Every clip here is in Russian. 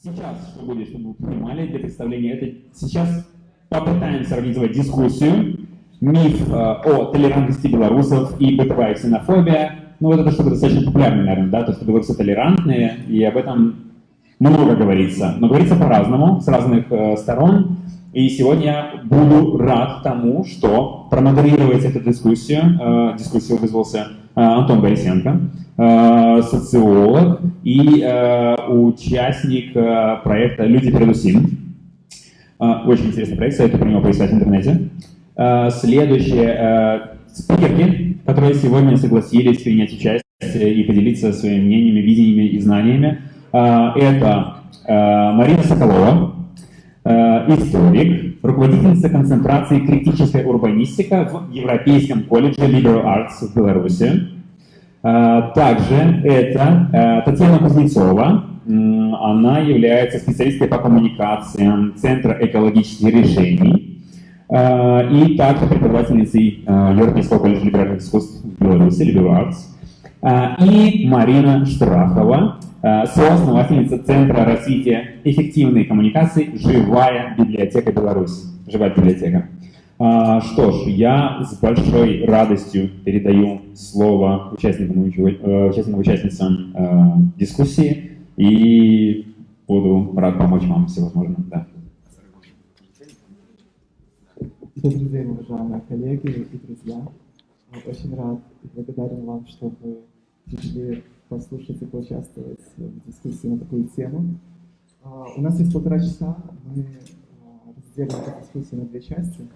Сейчас, чтобы вы понимали, для представления это сейчас попытаемся организовать дискуссию, миф э, о толерантности белорусов и бытовая ксенофобия. Ну вот это что-то достаточно популярное, наверное, да, то, что белорусы толерантные, и об этом много говорится. Но говорится по-разному, с разных э, сторон. И сегодня я буду рад тому, что промодерировать эту дискуссию, э, дискуссию вызвался Антон Борисенко, э, социолог и э, участник проекта «Люди перед УСИН». Э, очень интересный проект, советую про него поискать в интернете. Следующие спикерки, которые сегодня согласились принять участие и поделиться своими мнениями, видениями и знаниями, это Марина Соколова, историк, руководительница концентрации «Критическая урбанистика» в Европейском колледже Liberal Arts в Беларуси. Также это Татьяна Кузнецова, она является специалисткой по коммуникациям Центра экологических решений. Э, и также преподавательницей э, Европейского колледжа либеральных искусств в Беларуси, Liberal Arts, э, и Марина Штрахова, соосновательница Центра развития эффективной коммуникации «Живая библиотека Беларуси». Живая библиотека. Что ж, я с большой радостью передаю слово участникам, участникам участницам дискуссии и буду рад помочь вам всевозможно. Да. Добрый день, уважаемые коллеги и друзья. Очень рад и благодарен вам, что вы пришли послушать и поучаствовать в дискуссии на такую тему. А, у нас есть полтора часа, мы а, разделим эту дискуссию на две части,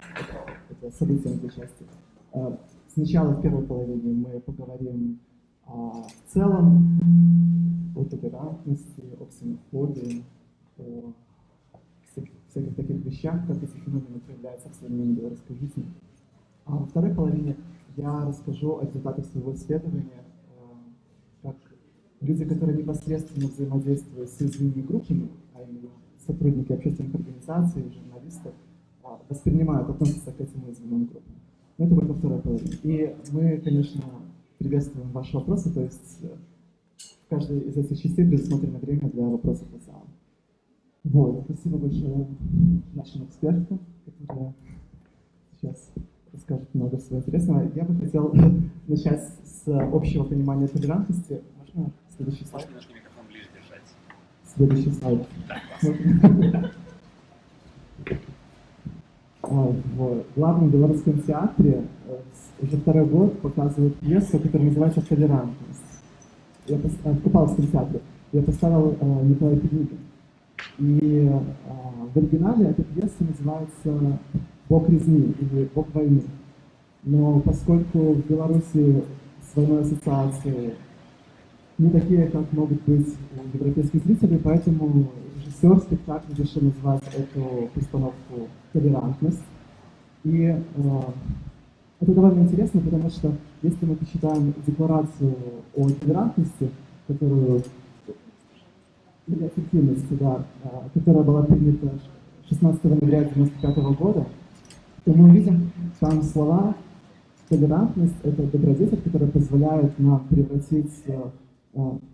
это событие на две части. А, сначала в первой половине мы поговорим в целом о толерантности, о ксенофобии, о всяких таких вещах, как эти феномены проявляются в современной белорусской жизни. А во второй половине я расскажу о результатах своего исследования, люди, которые непосредственно взаимодействуют с уязвимыми группами, а именно сотрудники общественных организаций, журналисты, э, воспринимают, относятся к этим уязвимым группам. Но это будет во второй половине. И мы, конечно, приветствуем ваши вопросы, то есть э, в каждой из этих частей предусмотрено время для вопросов и зала. Вот, спасибо большое нашим экспертам, которые сейчас расскажут много всего интересного. Я бы хотел начать с общего понимания толерантности. Можно следующий слайд? Можно немножко микрофон ближе держать. Следующий слайд. А, в главном белорусском театре э, уже второй год показывают пьесу, которая называется «Толерантность». Я в Купаловском театре. Я поставил э, Николай Петригин. И а, в оригинале эта пьеса называется «Бог резни» или «Бог войны». Но поскольку в Беларуси с войной ассоциации не такие, как могут быть у европейских зрителей, поэтому режиссер спектакля решил назвать эту постановку «Толерантность». И э, это довольно интересно, потому что если мы посчитаем декларацию о толерантности, которую или эффективности, да, а, которая была принята 16 ноября 1995 года, то мы увидим там слова толерантность — это добродетель, которая позволяет нам превратить, а,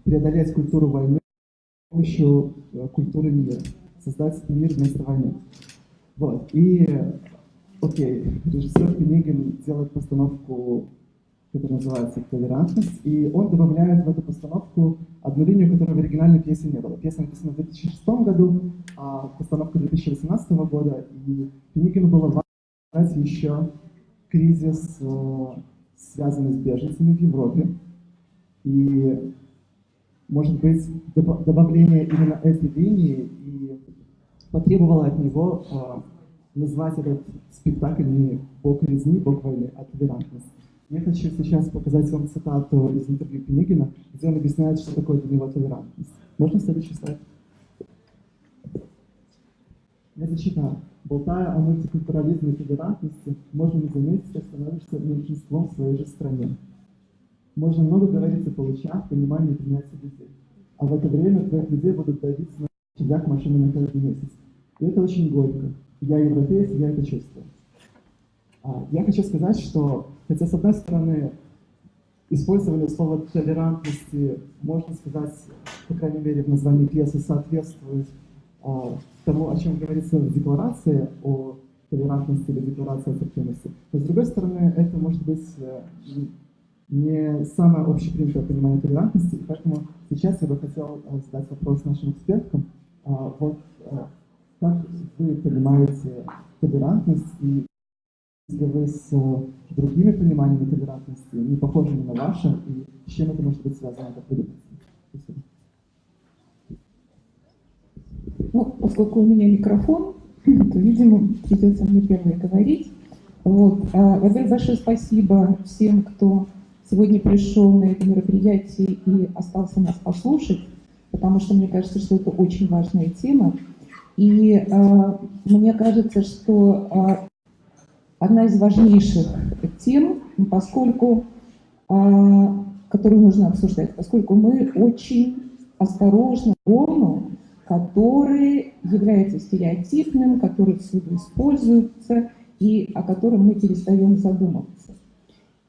преодолеть культуру войны с помощью культуры мира, создать мир вместо войны. Вот. И, окей, режиссер Пенигин делает постановку который называется «Толерантность», и он добавляет в эту постановку одну линию, которой в оригинальной пьесе не было. Пьеса написана в 2006 году, а постановка 2018 года, и Пеникину было важно еще кризис, э, связанный с беженцами в Европе, и, может быть, добавление именно этой линии и потребовало от него э, назвать этот спектакль не «Бог резни, Бог войны», а «Толерантность». Я хочу сейчас показать вам цитату из интервью Пенигина, где он объясняет, что такое для него толерантность. Можно следующий слайд? Я зачитаю. Болтая о мультикультурализме и толерантности, можно не заметить, что становишься меньшинством в своей же стране. Можно много говорить о получах, понимании и принятии людей. А в это время твоих людей будут давить на тебя к машине на каждый месяц. И это очень горько. Я европеец, я это чувствую. А, я хочу сказать, что, хотя с одной стороны, использование слова толерантности, можно сказать, по крайней мере, в названии пьесы соответствует а, тому, о чем говорится в декларации о толерантности или декларации о терпимости. Но, с другой стороны, это может быть э, не самое общепринятое понимание толерантности, и поэтому сейчас я бы хотел э, задать вопрос нашим эксперткам. А, вот э, как вы понимаете толерантность и если вы с другими пониманиями толерантности, не похожими на ваши, и с чем это может быть связано, как? Спасибо. Ну, поскольку у меня микрофон, то, видимо, придется мне первой говорить. Вот. Во-первых, большое спасибо всем, кто сегодня пришел на это мероприятие и остался нас послушать, потому что мне кажется, что это очень важная тема. И э, мне кажется, что э, одна из важнейших тем, поскольку, э, которую нужно обсуждать, поскольку мы очень осторожно к который является стереотипным, который всюду используется и о котором мы перестаем задумываться.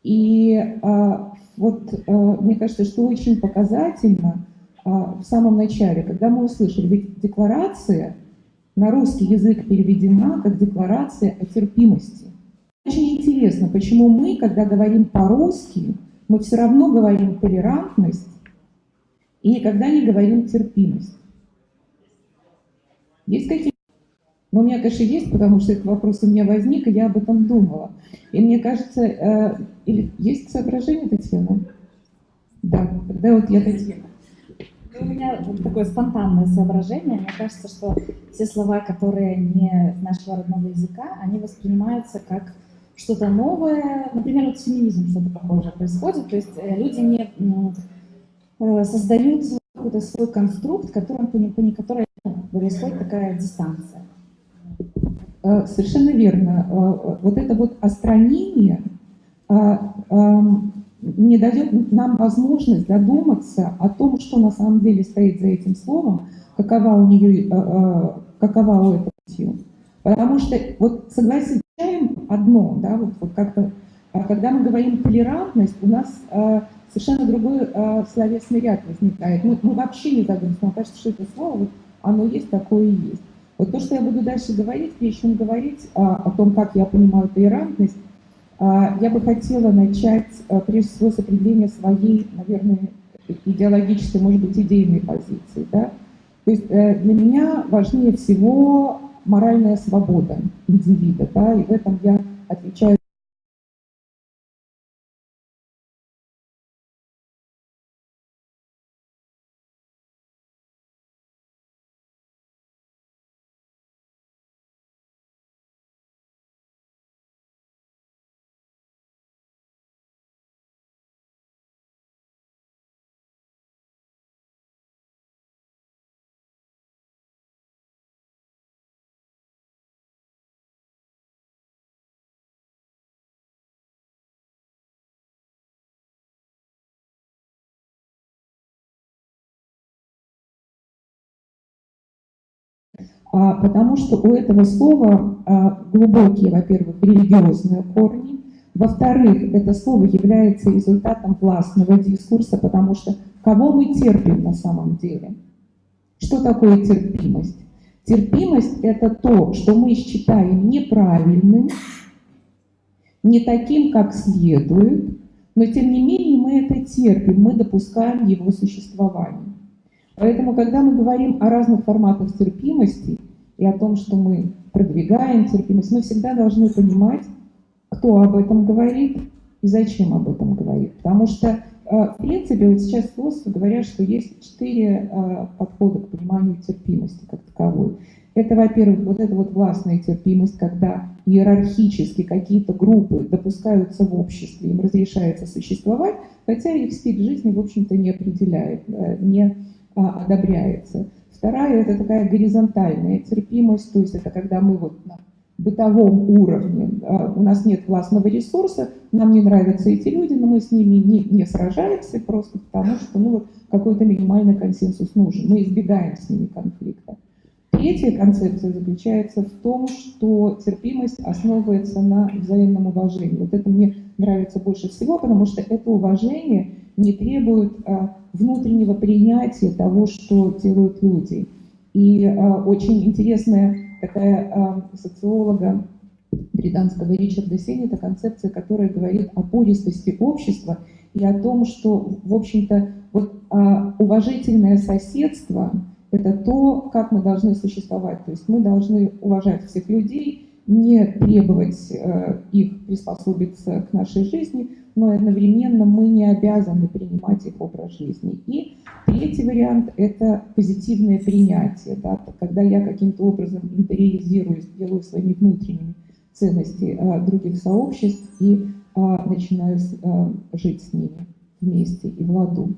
И а, вот а, мне кажется, что очень показательно а, в самом начале, когда мы услышали, ведь декларация на русский язык переведена как декларация о терпимости. Очень интересно, почему мы, когда говорим по-русски, мы все равно говорим толерантность и никогда не говорим терпимость. Есть какие но у меня, конечно, есть, потому что этот вопрос у меня возник, и я об этом думала. И мне кажется, э, или есть соображение, Татьяна? Да, тогда вот я Татьяна. У меня такое спонтанное соображение. Мне кажется, что все слова, которые не нашего родного языка, они воспринимаются как что-то новое. Например, вот феминизм что-то похожее происходит. То есть э, люди не э, создают какой-то свой конструкт, которым, по, по которой происходит такая дистанция. Э, совершенно верно. Э, вот это вот остранение э, не дает нам возможность задуматься о том, что на самом деле стоит за этим словом, какова у нее, какова у этого сила. Потому что, вот согласитесь, одно, да, вот, вот как-то, когда мы говорим толерантность, у нас совершенно другой словесный ряд возникает. Мы, мы вообще не задумываемся, нам кажется, что это слово, вот, оно есть, такое и есть. Вот то, что я буду дальше говорить, чем говорить а, о том, как я понимаю толерантность, а, я бы хотела начать, а, прежде всего, с определения своей, наверное, идеологической, может быть, идейной позиции. Да? То есть э, для меня важнее всего моральная свобода индивида, да, и в этом я отвечаю потому что у этого слова а, глубокие, во-первых, религиозные корни, во-вторых, это слово является результатом властного дискурса, потому что кого мы терпим на самом деле? Что такое терпимость? Терпимость – это то, что мы считаем неправильным, не таким, как следует, но тем не менее мы это терпим, мы допускаем его существование. Поэтому, когда мы говорим о разных форматах терпимости и о том, что мы продвигаем терпимость, мы всегда должны понимать, кто об этом говорит и зачем об этом говорит. Потому что, э, в принципе, вот сейчас философы говорят, что есть четыре э, подхода к пониманию терпимости как таковой. Это, во-первых, вот эта вот властная терпимость, когда иерархически какие-то группы допускаются в обществе, им разрешается существовать, хотя их стиль жизни, в общем-то, не определяет, э, не а, одобряется. Вторая – это такая горизонтальная терпимость, то есть это когда мы вот на бытовом уровне, а, у нас нет властного ресурса, нам не нравятся эти люди, но мы с ними не, не сражаемся просто потому, что ну, какой-то минимальный консенсус нужен, мы избегаем с ними конфликта. Третья концепция заключается в том, что терпимость основывается на взаимном уважении. Вот это мне нравится больше всего, потому что это уважение не требует а, внутреннего принятия того, что делают люди. И а, очень интересная такая а, социолога британского Ричарда Сеннета концепция, которая говорит о пористости общества и о том, что, в общем-то, вот, а, уважительное соседство – это то, как мы должны существовать. То есть мы должны уважать всех людей, не требовать э, их приспособиться к нашей жизни, но одновременно мы не обязаны принимать их образ жизни. И третий вариант – это позитивное принятие, да, когда я каким-то образом интериализирую, делаю своими внутренними ценности э, других сообществ и э, начинаю жить с ними вместе и в ладу.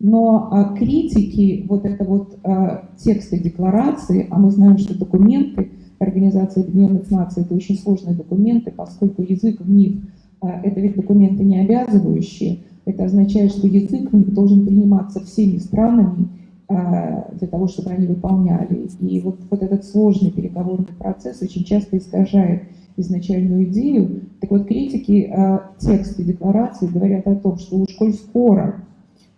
Но а, критики, вот это вот а, тексты декларации, а мы знаем, что документы Организации Объединенных Наций это очень сложные документы, поскольку язык в них а, это ведь документы не обязывающие, это означает, что язык должен приниматься всеми странами а, для того, чтобы они выполняли. И вот, вот этот сложный переговорный процесс очень часто искажает изначальную идею. Так вот, критики а, текста декларации говорят о том, что уж коль скоро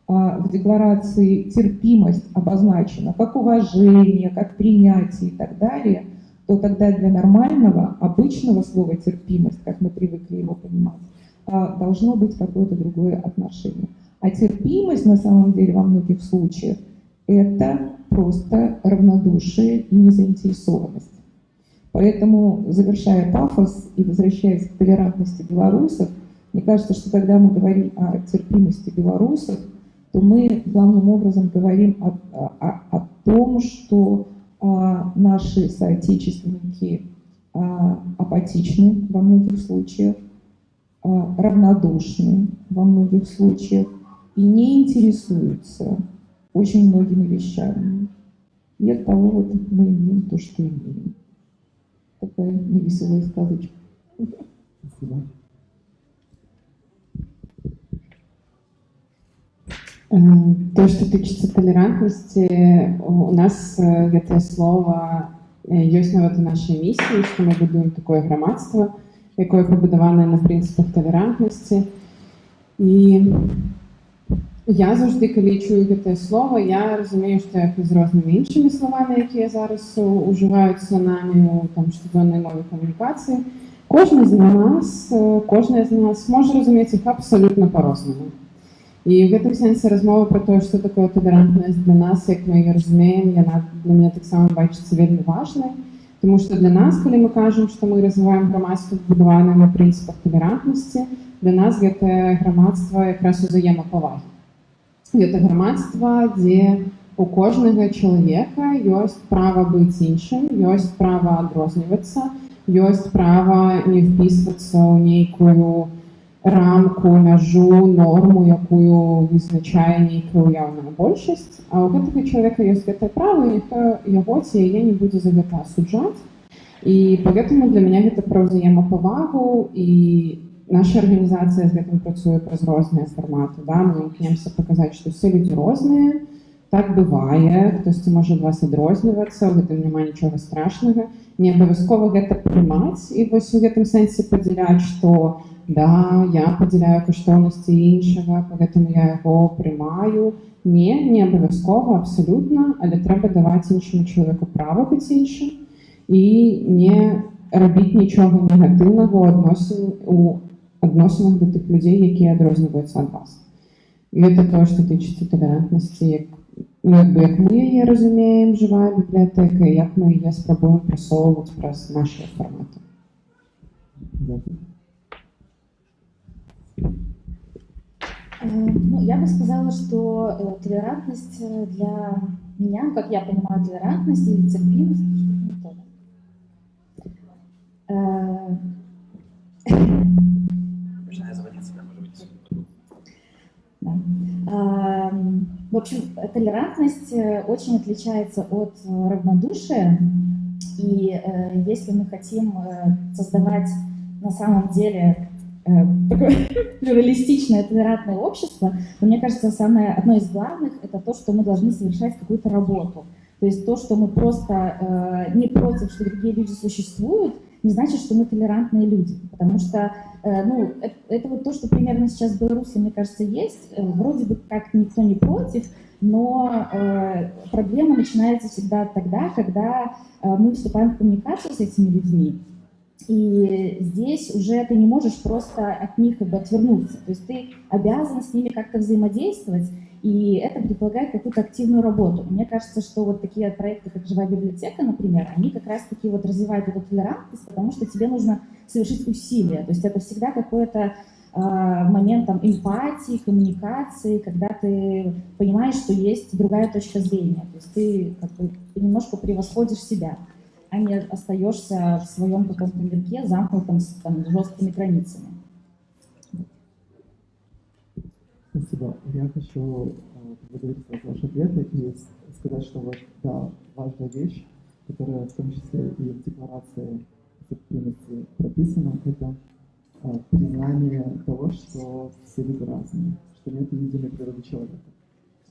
в декларации терпимость обозначена как уважение, как принятие и так далее, то тогда для нормального, обычного слова терпимость, как мы привыкли его понимать, должно быть какое-то другое отношение. А терпимость на самом деле во многих случаях это просто равнодушие и незаинтересованность. Поэтому, завершая пафос и возвращаясь к толерантности белорусов, мне кажется, что когда мы говорим о терпимости белорусов, то мы главным образом говорим о, о, о том, что а, наши соотечественники а, апатичны во многих случаях, а, равнодушны во многих случаях и не интересуются очень многими вещами. И от того вот мы имеем то, что имеем. Такая невеселая сказочка. Спасибо. то, што тычыцца талерантнасці у нас гэтае слова ёсць нават у нашай місіі, што мы будуем такое грамадства, якое пабудаванае на прынцыпах талерантнасці. І я заўжды калі чую гэтае слова, я разумею, што як і з рознымі іншымі словамі, якія зараз ужываюцца намі у там штодзённай мове камунікацыі, кожны з нас, кожная з нас можа разумець іх абсалютна па-рознаму. І ў гэтым сэнсе размова пра тое, што такое талерантнасць для нас, як мы яе разумеем, яна для мяне таксама бачыцца вельмі важнай. Тому што для нас, калі мы кажам, што мы развіваем грамадства будаванае на прынцыпах талерантнасці, для нас гэтае грамадства якраз узаемапавагі. Гэта грамадства, дзе у кожнага чалавека ёсць права быць іншым, ёсць права адрознівацца, ёсць права не впісвацца ў нейкую, рамку, мяжу, норму, якую вызначае нейкая ўяўная большасць. А ў гэтага чалавека ёсць гэтае права, і ніхто яго ці яе не будзе за гэта асуджаць. І поэтому для мяне гэта пра ўзаемапавагу і наша арганізацыя з гэтым працуе праз розныя фарматы. Да? Мы імкнемся паказаць, што ўсе людзі розныя, так бывае, хтосьці можа ад вас адрознівацца, у гэтым няма нічога страшнага. Не абавязкова гэта прымаць і вось у гэтым сэнсе падзяляць, што да, я падзяляю каштоўнасці іншага, поэтому я яго прымаю. Не, не абавязкова, абсалютна, але трэба даваць іншаму чалавеку права быць іншым і не рабіць нічога негатыўнага ў адносін у адносінах да тых людзей, якія адрозніваюцца ад вас. І гэта тое, што тычыцца талерантнасці, як, ну, як, бы, як мы яе разумеем, жывая бібліятэка, як мы яе спрабуем прасоўваць праз нашыя фарматы. Дякую. Э, ну, я бы сказала, что э, толерантность э, для меня, как я понимаю толерантность или терпимость, что-то Да. В общем, толерантность очень отличается от равнодушия. И если мы хотим создавать на самом деле такое плюралистичное, толерантное общество, но мне кажется, самое, одно из главных – это то, что мы должны совершать какую-то работу. То есть то, что мы просто э, не против, что другие люди существуют, не значит, что мы толерантные люди, потому что э, ну, это, это вот то, что примерно сейчас в Беларуси, мне кажется, есть. Э, вроде бы как никто не против, но э, проблема начинается всегда тогда, когда э, мы вступаем в коммуникацию с этими людьми, и здесь уже ты не можешь просто от них как бы отвернуться. То есть ты обязан с ними как-то взаимодействовать, и это предполагает какую-то активную работу. Мне кажется, что вот такие проекты, как «Живая библиотека», например, они как раз-таки вот развивают эту толерантность, потому что тебе нужно совершить усилия. То есть это всегда какой-то э, момент там, эмпатии, коммуникации, когда ты понимаешь, что есть другая точка зрения. То есть ты как бы, немножко превосходишь себя, а не остаешься в своем каком-то мирке, замкнутом с там, жесткими границами. Спасибо. Я хочу э, поблагодарить вас за ваши ответы и сказать, что вот, да, важная вещь, которая в том числе и в декларации терпимости прописана, это э, признание того, что все люди разные, что нет единой природы человека.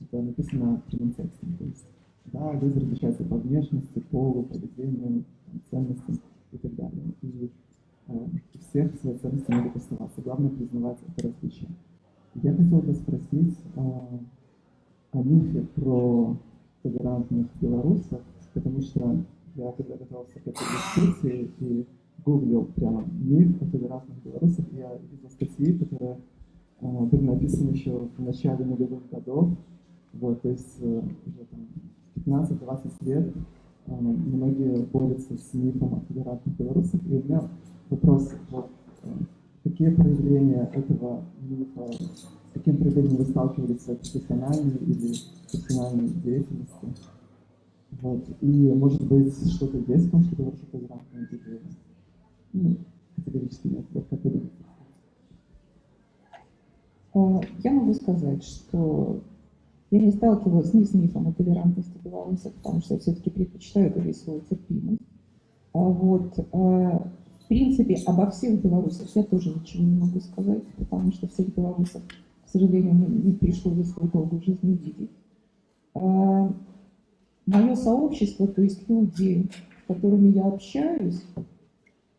Это написано прямым текстом. То есть, да, люди различаются по внешности, полу, поведению, ценностям и так далее. И э, всех свои ценности могут оставаться. Главное признавать это различие. Я хотел бы спросить а, о мифе про толерантных белорусов, потому что я когда готовился к этой дискуссии и гуглил прямо миф о толерантных белорусах, я видел статьи, которые а, были написаны еще в начале нулевых годов, вот, то есть э, уже там 15-20 лет а, многие борются с мифом о толерантных белорусах, и у меня вопрос, вот, э, Какие проявления этого мифа, с каким проявлением вы сталкивались в профессиональной или профессиональной деятельности? Вот. И, может быть, что-то есть в том, что говорит о толерантном или ну, категорически нет. Вот как вы? А, я могу сказать, что я не сталкивалась ни с мифом о толерантности белорусов, потому что я все-таки предпочитаю говорить свою терпимость. А вот а, принципе, обо всех белорусах я тоже ничего не могу сказать, потому что всех белорусов, к сожалению, не пришло за свою долгую жизнь увидеть. А, Мое сообщество, то есть люди, с которыми я общаюсь,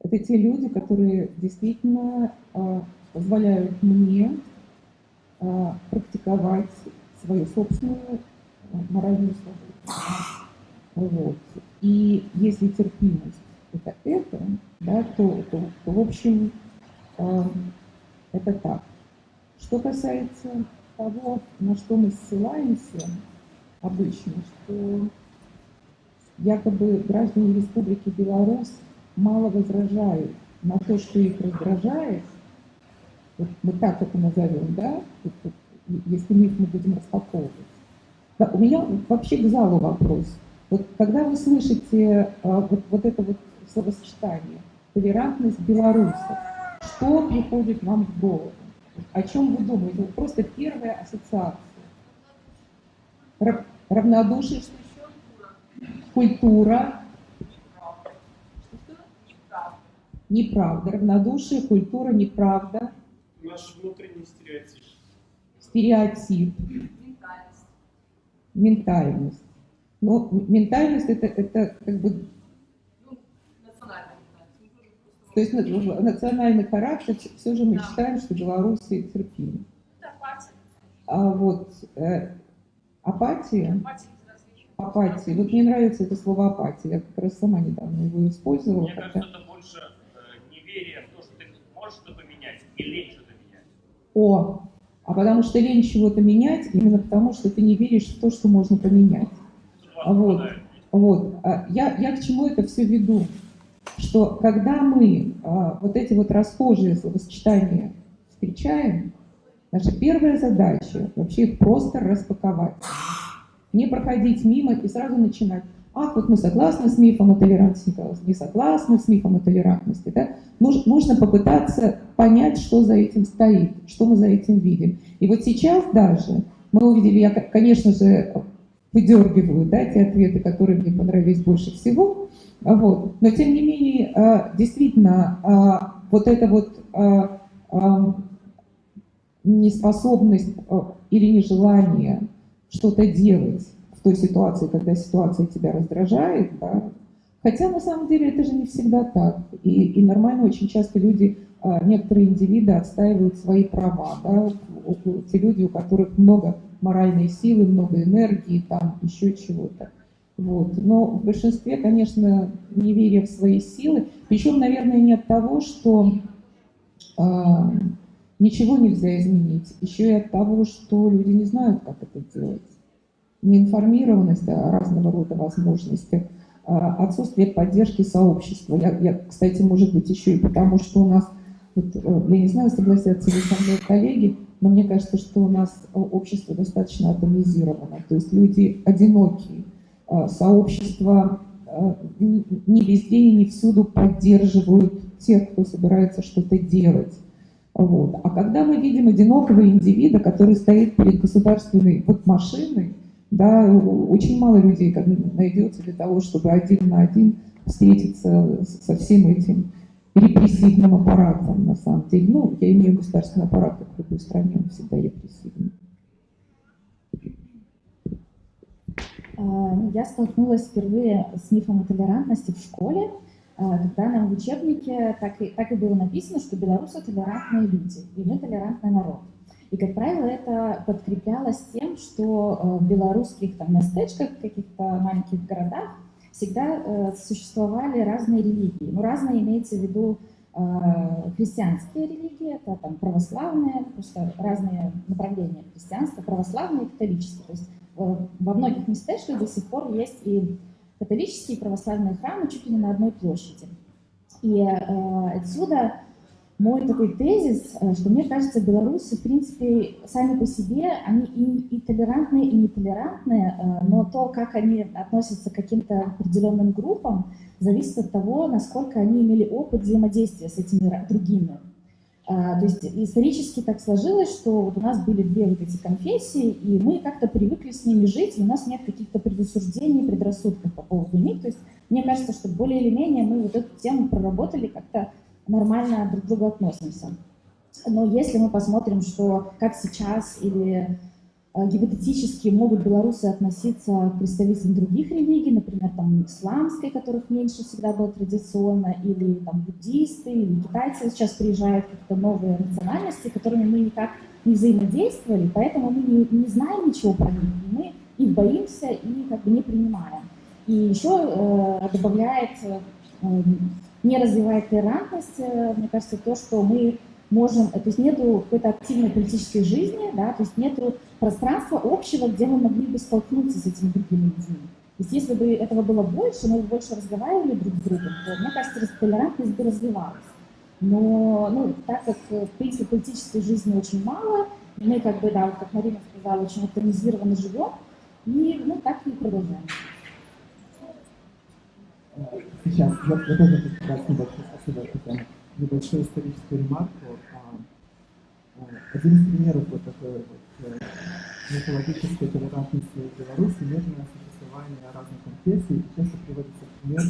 это те люди, которые действительно а, позволяют мне а, практиковать свою собственную моральную свободу. Вот. И если терпимость это это, да, то, то, то в общем, э, это так. Что касается того, на что мы ссылаемся обычно, что якобы граждане Республики Беларусь мало возражают на то, что их раздражает, вот мы так это назовем, да, если мы их мы будем распаковывать. Да, у меня вообще к залу вопрос. Вот когда вы слышите а, вот, вот это вот словосочетание «толерантность белорусов». Что приходит вам в голову? О чем вы думаете? Вот просто первая ассоциация. Равнодушие, что еще? Культура. Неправда. Равнодушие, культура, неправда. Наш внутренний стереотип. Стереотип. Ментальность. Ментальность. Но ментальность это, это как бы то есть национальный характер, все же мы да. считаем, что белорусы терпимы. А вот э, апатия, апатия, вот мне нравится это слово апатия, я как раз сама недавно его использовала. Мне кажется, это больше э, неверие в то, что ты можешь что-то поменять, и лень что-то менять. О, а потому что лень чего-то менять, именно потому что ты не веришь в то, что можно поменять. Вот, вот. А я, я к чему это все веду? что когда мы а, вот эти вот расхожие словосочетания встречаем, наша первая задача вообще их просто распаковать. Не проходить мимо и сразу начинать. Ах, вот мы согласны с мифом о толерантности, не согласны с мифом о толерантности. Да? Нужно, нужно попытаться понять, что за этим стоит, что мы за этим видим. И вот сейчас даже мы увидели, я, конечно же, выдергиваю да, те ответы, которые мне понравились больше всего, вот. Но тем не менее, а, действительно, а, вот эта вот а, неспособность или нежелание что-то делать той ситуации, когда ситуация тебя раздражает, да, Хотя на самом деле это же не всегда так. И, и нормально очень часто люди, а, некоторые индивиды отстаивают свои права. Да? Те люди, у которых много моральной силы, много энергии, там еще чего-то. Вот. Но в большинстве, конечно, неверие в свои силы. Причем, наверное, не от того, что э, ничего нельзя изменить, еще и от того, что люди не знают, как это делать. Неинформированность о разного рода возможностях, э, отсутствие поддержки сообщества. Я, я, кстати, может быть, еще и потому, что у нас, вот, э, я не знаю, согласятся ли со мной коллеги, но мне кажется, что у нас общество достаточно атомизировано, то есть люди одинокие, Э, сообщества э, не везде и не всюду поддерживают тех, кто собирается что-то делать. Вот. А когда мы видим одинокого индивида, который стоит перед государственной вот машиной, да, очень мало людей найдется для того, чтобы один на один встретиться со всем этим репрессивным аппаратом, на самом деле. Ну, я имею государственный аппарат, как в любой стране, он всегда репрессивный. А, я столкнулась впервые с мифом о толерантности в школе, а, когда нам в учебнике так и, так и было написано, что белорусы толерантные люди, и мы толерантный народ. И, как правило, это подкреплялось тем, что а, в белорусских там, местечках, каких-то маленьких городах всегда э, существовали разные религии. Ну, разные имеется в виду христианские религии, это там православные, просто разные направления христианства, православные и католические. То есть во многих местечках до сих пор есть и католические и православные храмы чуть ли не на одной площади. И э, отсюда мой такой тезис, э, что мне кажется, белорусы, в принципе, сами по себе, они и, и толерантные, и нетолерантные, э, но то, как они относятся к каким-то определенным группам, зависит от того, насколько они имели опыт взаимодействия с этими другими. А, то есть исторически так сложилось, что вот у нас были две вот эти конфессии, и мы как-то привыкли с ними жить, и у нас нет каких-то предусуждений, предрассудков по поводу них. То есть мне кажется, что более или менее мы вот эту тему проработали, как-то нормально друг к другу относимся. Но если мы посмотрим, что как сейчас или Э, гипотетически могут белорусы относиться к представителям других религий, например, там, исламской, которых меньше всегда было традиционно, или там, буддисты, или китайцы сейчас приезжают какие-то новые национальности, которыми мы никак не взаимодействовали, поэтому мы не, не знаем ничего про них, мы их боимся и как бы не принимаем. И еще э, добавляет, э, не развивает толерантность, э, мне кажется, то, что мы можем, то есть нету какой-то активной политической жизни, да, то есть нету пространства общего, где мы могли бы столкнуться с этими другими людьми. То есть если бы этого было больше, мы бы больше разговаривали друг с другом, то, мне кажется, толерантность бы развивалась. Но, ну, так как, в принципе, политической жизни очень мало, мы, как бы, да, вот как Марина сказала, очень автоматизированно живем, и, ну, так и продолжаем. Сейчас, я, я тоже хочу сказать небольшое спасибо, Татьяна небольшую историческую ремарку. А, а, один из примеров вот такой вот э, мифологической толерантности в Беларуси мирное существование разных конфессий. Часто приводится пример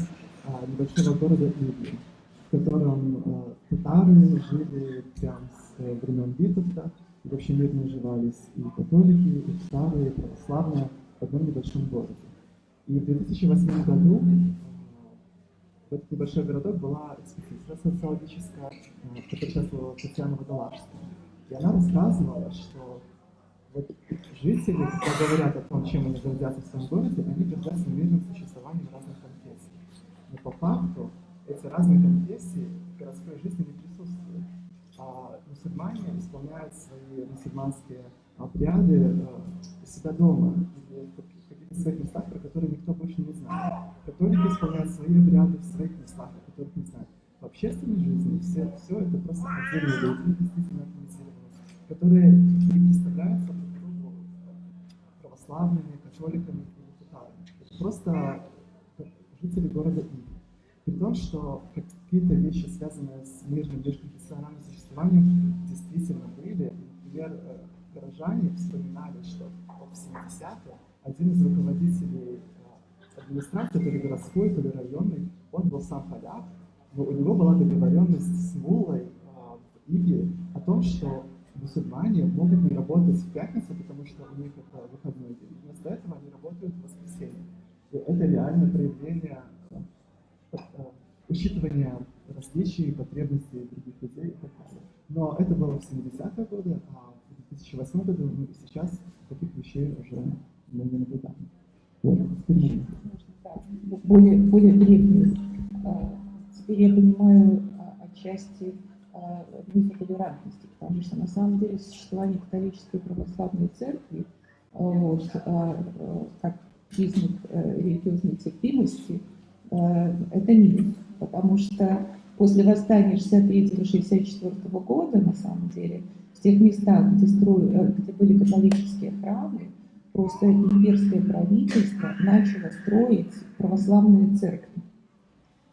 а, небольшого города Иви, в котором татары жили прям с времен Витовта, и вообще мирно уживались и католики, и татары, и православные в одном небольшом городе. И в 2008 году в этот небольшой городок была экспедиция социологическая, в которой участвовала Татьяна Водолажская. И она рассказывала, что вот жители, когда говорят о том, чем они гордятся в своем городе, они гордятся мирным существованием разных конфессий. Но по факту эти разные конфессии в городской жизни не присутствуют. А мусульмане исполняют свои мусульманские обряды э, у себя дома, в своих местах, про которые никто больше не знает. Католики исполняют свои обряды в своих местах, о которых не знают. В общественной жизни все, все это просто отдельные люди, действительно организированные, которые не представляются друг другу православными, католиками или татарами. Это просто жители города Иви. При том, что какие-то вещи, связанные с мирным межконфессиональным существованием, действительно были. Например, э, горожане вспоминали, что в 70-е один из руководителей э, администрации, то ли городской, то ли районной, он был сам поляк, но у него была договоренность с Муллой э, в Иве о том, что мусульмане могут не работать в пятницу, потому что у них это выходной день. Вместо этого они работают в воскресенье. И это реально проявление э, э, учитывание различий, потребностей других людей и так далее. Но это было в 70-е годы, а в 2008 году ну, и сейчас таких вещей уже мы не наблюдаем. Вот, более, более древние. А, Теперь я понимаю а, отчасти а, мифа толерантности, потому что на самом деле существование католической православной церкви вот, как признак э, религиозной терпимости, это миф, потому что после восстания 63-64 года, на самом деле, в тех местах, где, стро... э, где были католические храмы, просто имперское правительство начало строить православные церкви.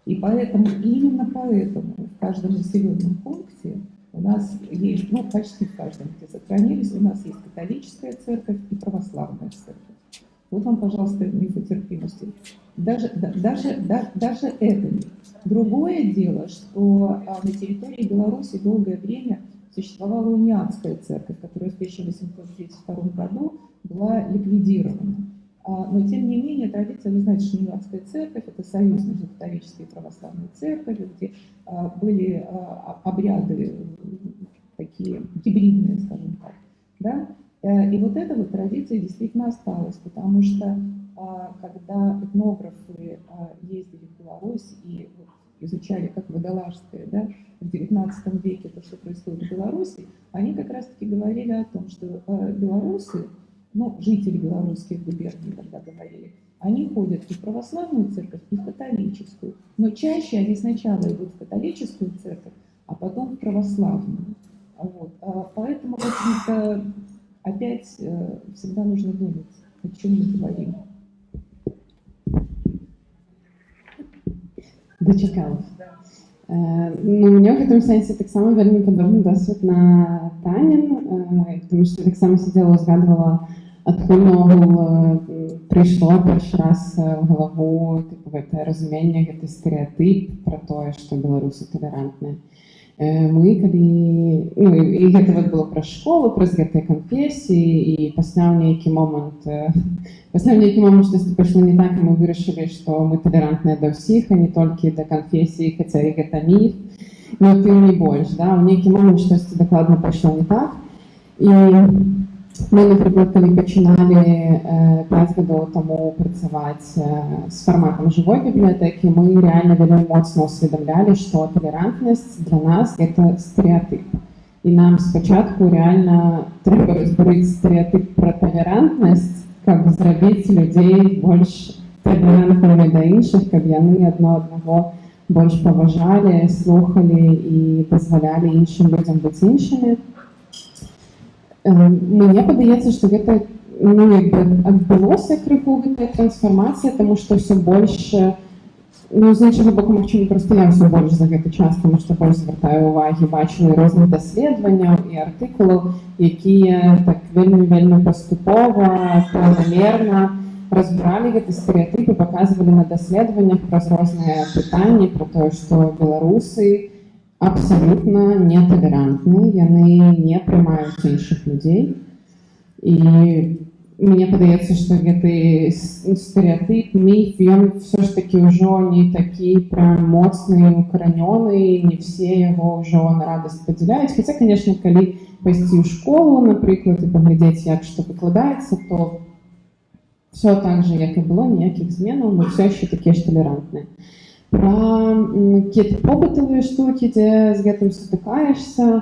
И поэтому, именно поэтому в каждом населенном пункте у нас есть, ну почти в каждом, где сохранились, у нас есть католическая церковь и православная церковь. Вот вам, пожалуйста, мифотерпимости. Даже, да, даже, да, даже это не. Другое дело, что а, на территории Беларуси долгое время существовала униатская церковь, которая в 1832 году была ликвидирована. А, Но, тем не менее, традиция, вы знаете, что Униатская церковь – это союз между католической и православной церковью, где а, были а, обряды такие гибридные, скажем так. Да? Э, И вот эта вот традиция действительно осталась, потому что когда этнографы ездили в Беларусь и изучали, как водолажское, да, в XIX веке то, что происходит в Беларуси, они как раз-таки говорили о том, что э, белорусы, ну, жители белорусских губерний тогда говорили, они ходят и в православную церковь, и в католическую. Но чаще они сначала идут в католическую церковь, а потом в православную. Вот. А Поэтому, в общем-то, опять э, всегда нужно думать, о чем мы говорим. Дочекалась. Ну, мені в гэтым сэнсе таксама вельмі падобны досвід на Танін, е, тому що таксама сидела узгадувала, адкуль наогул е, прыйшло першы раз в галаву тыпу гэтае разуменне, гэты стэеатып пра тое, што беларусы талерантныя. Е, Мы калі ну, і і гэта вот было пра школу, праз гэтыя канфесіі і пасля ў нейкі момант е, пасля ў нейкі момант штосьці пайшло не так, і мы вырашылі, што мы талерантныя да ўсіх, а не толькі да канфесій, хаця і гэта міф, но тым не больш, да? у нейкі момант штосьці дакладна пайшло не так. І мы, напрыклад, калі пачыналі э, 5 гадоў таму працаваць э, з фарматам жывой бібліятэкі, мы рэальна вельмі моцна ўсведамлялі, што талерантнасць для нас это стэеатып. І нам спачатку рэальна трэба разбурыць стэеатып пра талерантнасць, каб зрабіць людзей больш талерантнымі да іншых, каб яны адно аднаго больш паважалі, слухалі і дазвалялі іншым людзям быць іншымі. Е, Мне падаецца, што гэта ну, як бы адбылося крыху гэтая трансфармацыя, таму што ўсё больш э, ну, з іншага боку магчыма проста я ўсё больш за гэты час, таму што больш звяртаю ўвагі, бачу і розных даследаванняў і артыкулаў, якія так вельмі вельмі паступова, планамерна разбіралі гэты стэеатып і паказвалі на даследаваннях праз розныя пытанні пра тое, што беларусы, абсалютна неталерантны, яны не прымаюць іншых людзей. І мне падаецца, што гэты с- стэеатып, міф, ён все ж такі ўжо не такі прям моцны, укаранёны, не все яго ўжо на радасць падзяляюць. Хаця, конечно, калі пайсці ў школу, напрыклад, і паглядзець, як што выкладаецца, то все так же, як і было, ніякіх зменаў, мы все яшчэ такія ж талерантныя. Пра м, какие-то побытавыя штукі, дзе з гэтым сутыкаешься,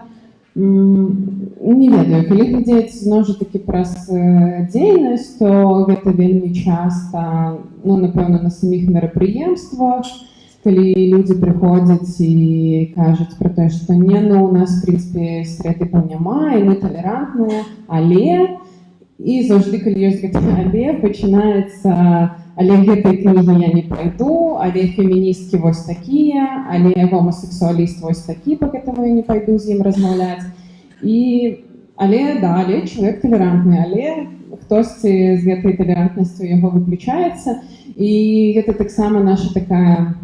м, не ведаю, калі глядзець зноў жа такі праз э, дзейнасць, то гэта вельмі часта, ну, напэўна, на саміх мерапрыемствах, калі людзі прыходзяць і кажуць пра тое, што не, ну, у нас, в прынцыпе, стэеатыпаў няма, і мы талерантныя, але і заўжды, калі ёсць гэта але, пачынаецца але гэтай кнігі я не пайду, але феміністкі вось такія, але гомасексуаліст вось такі, па гэтаму я не пайду з ім размаўляць. І але да, але чалавек талерантны, але хтосьці з гэтай талерантнасцю яго выключаецца. І гэта таксама наша такая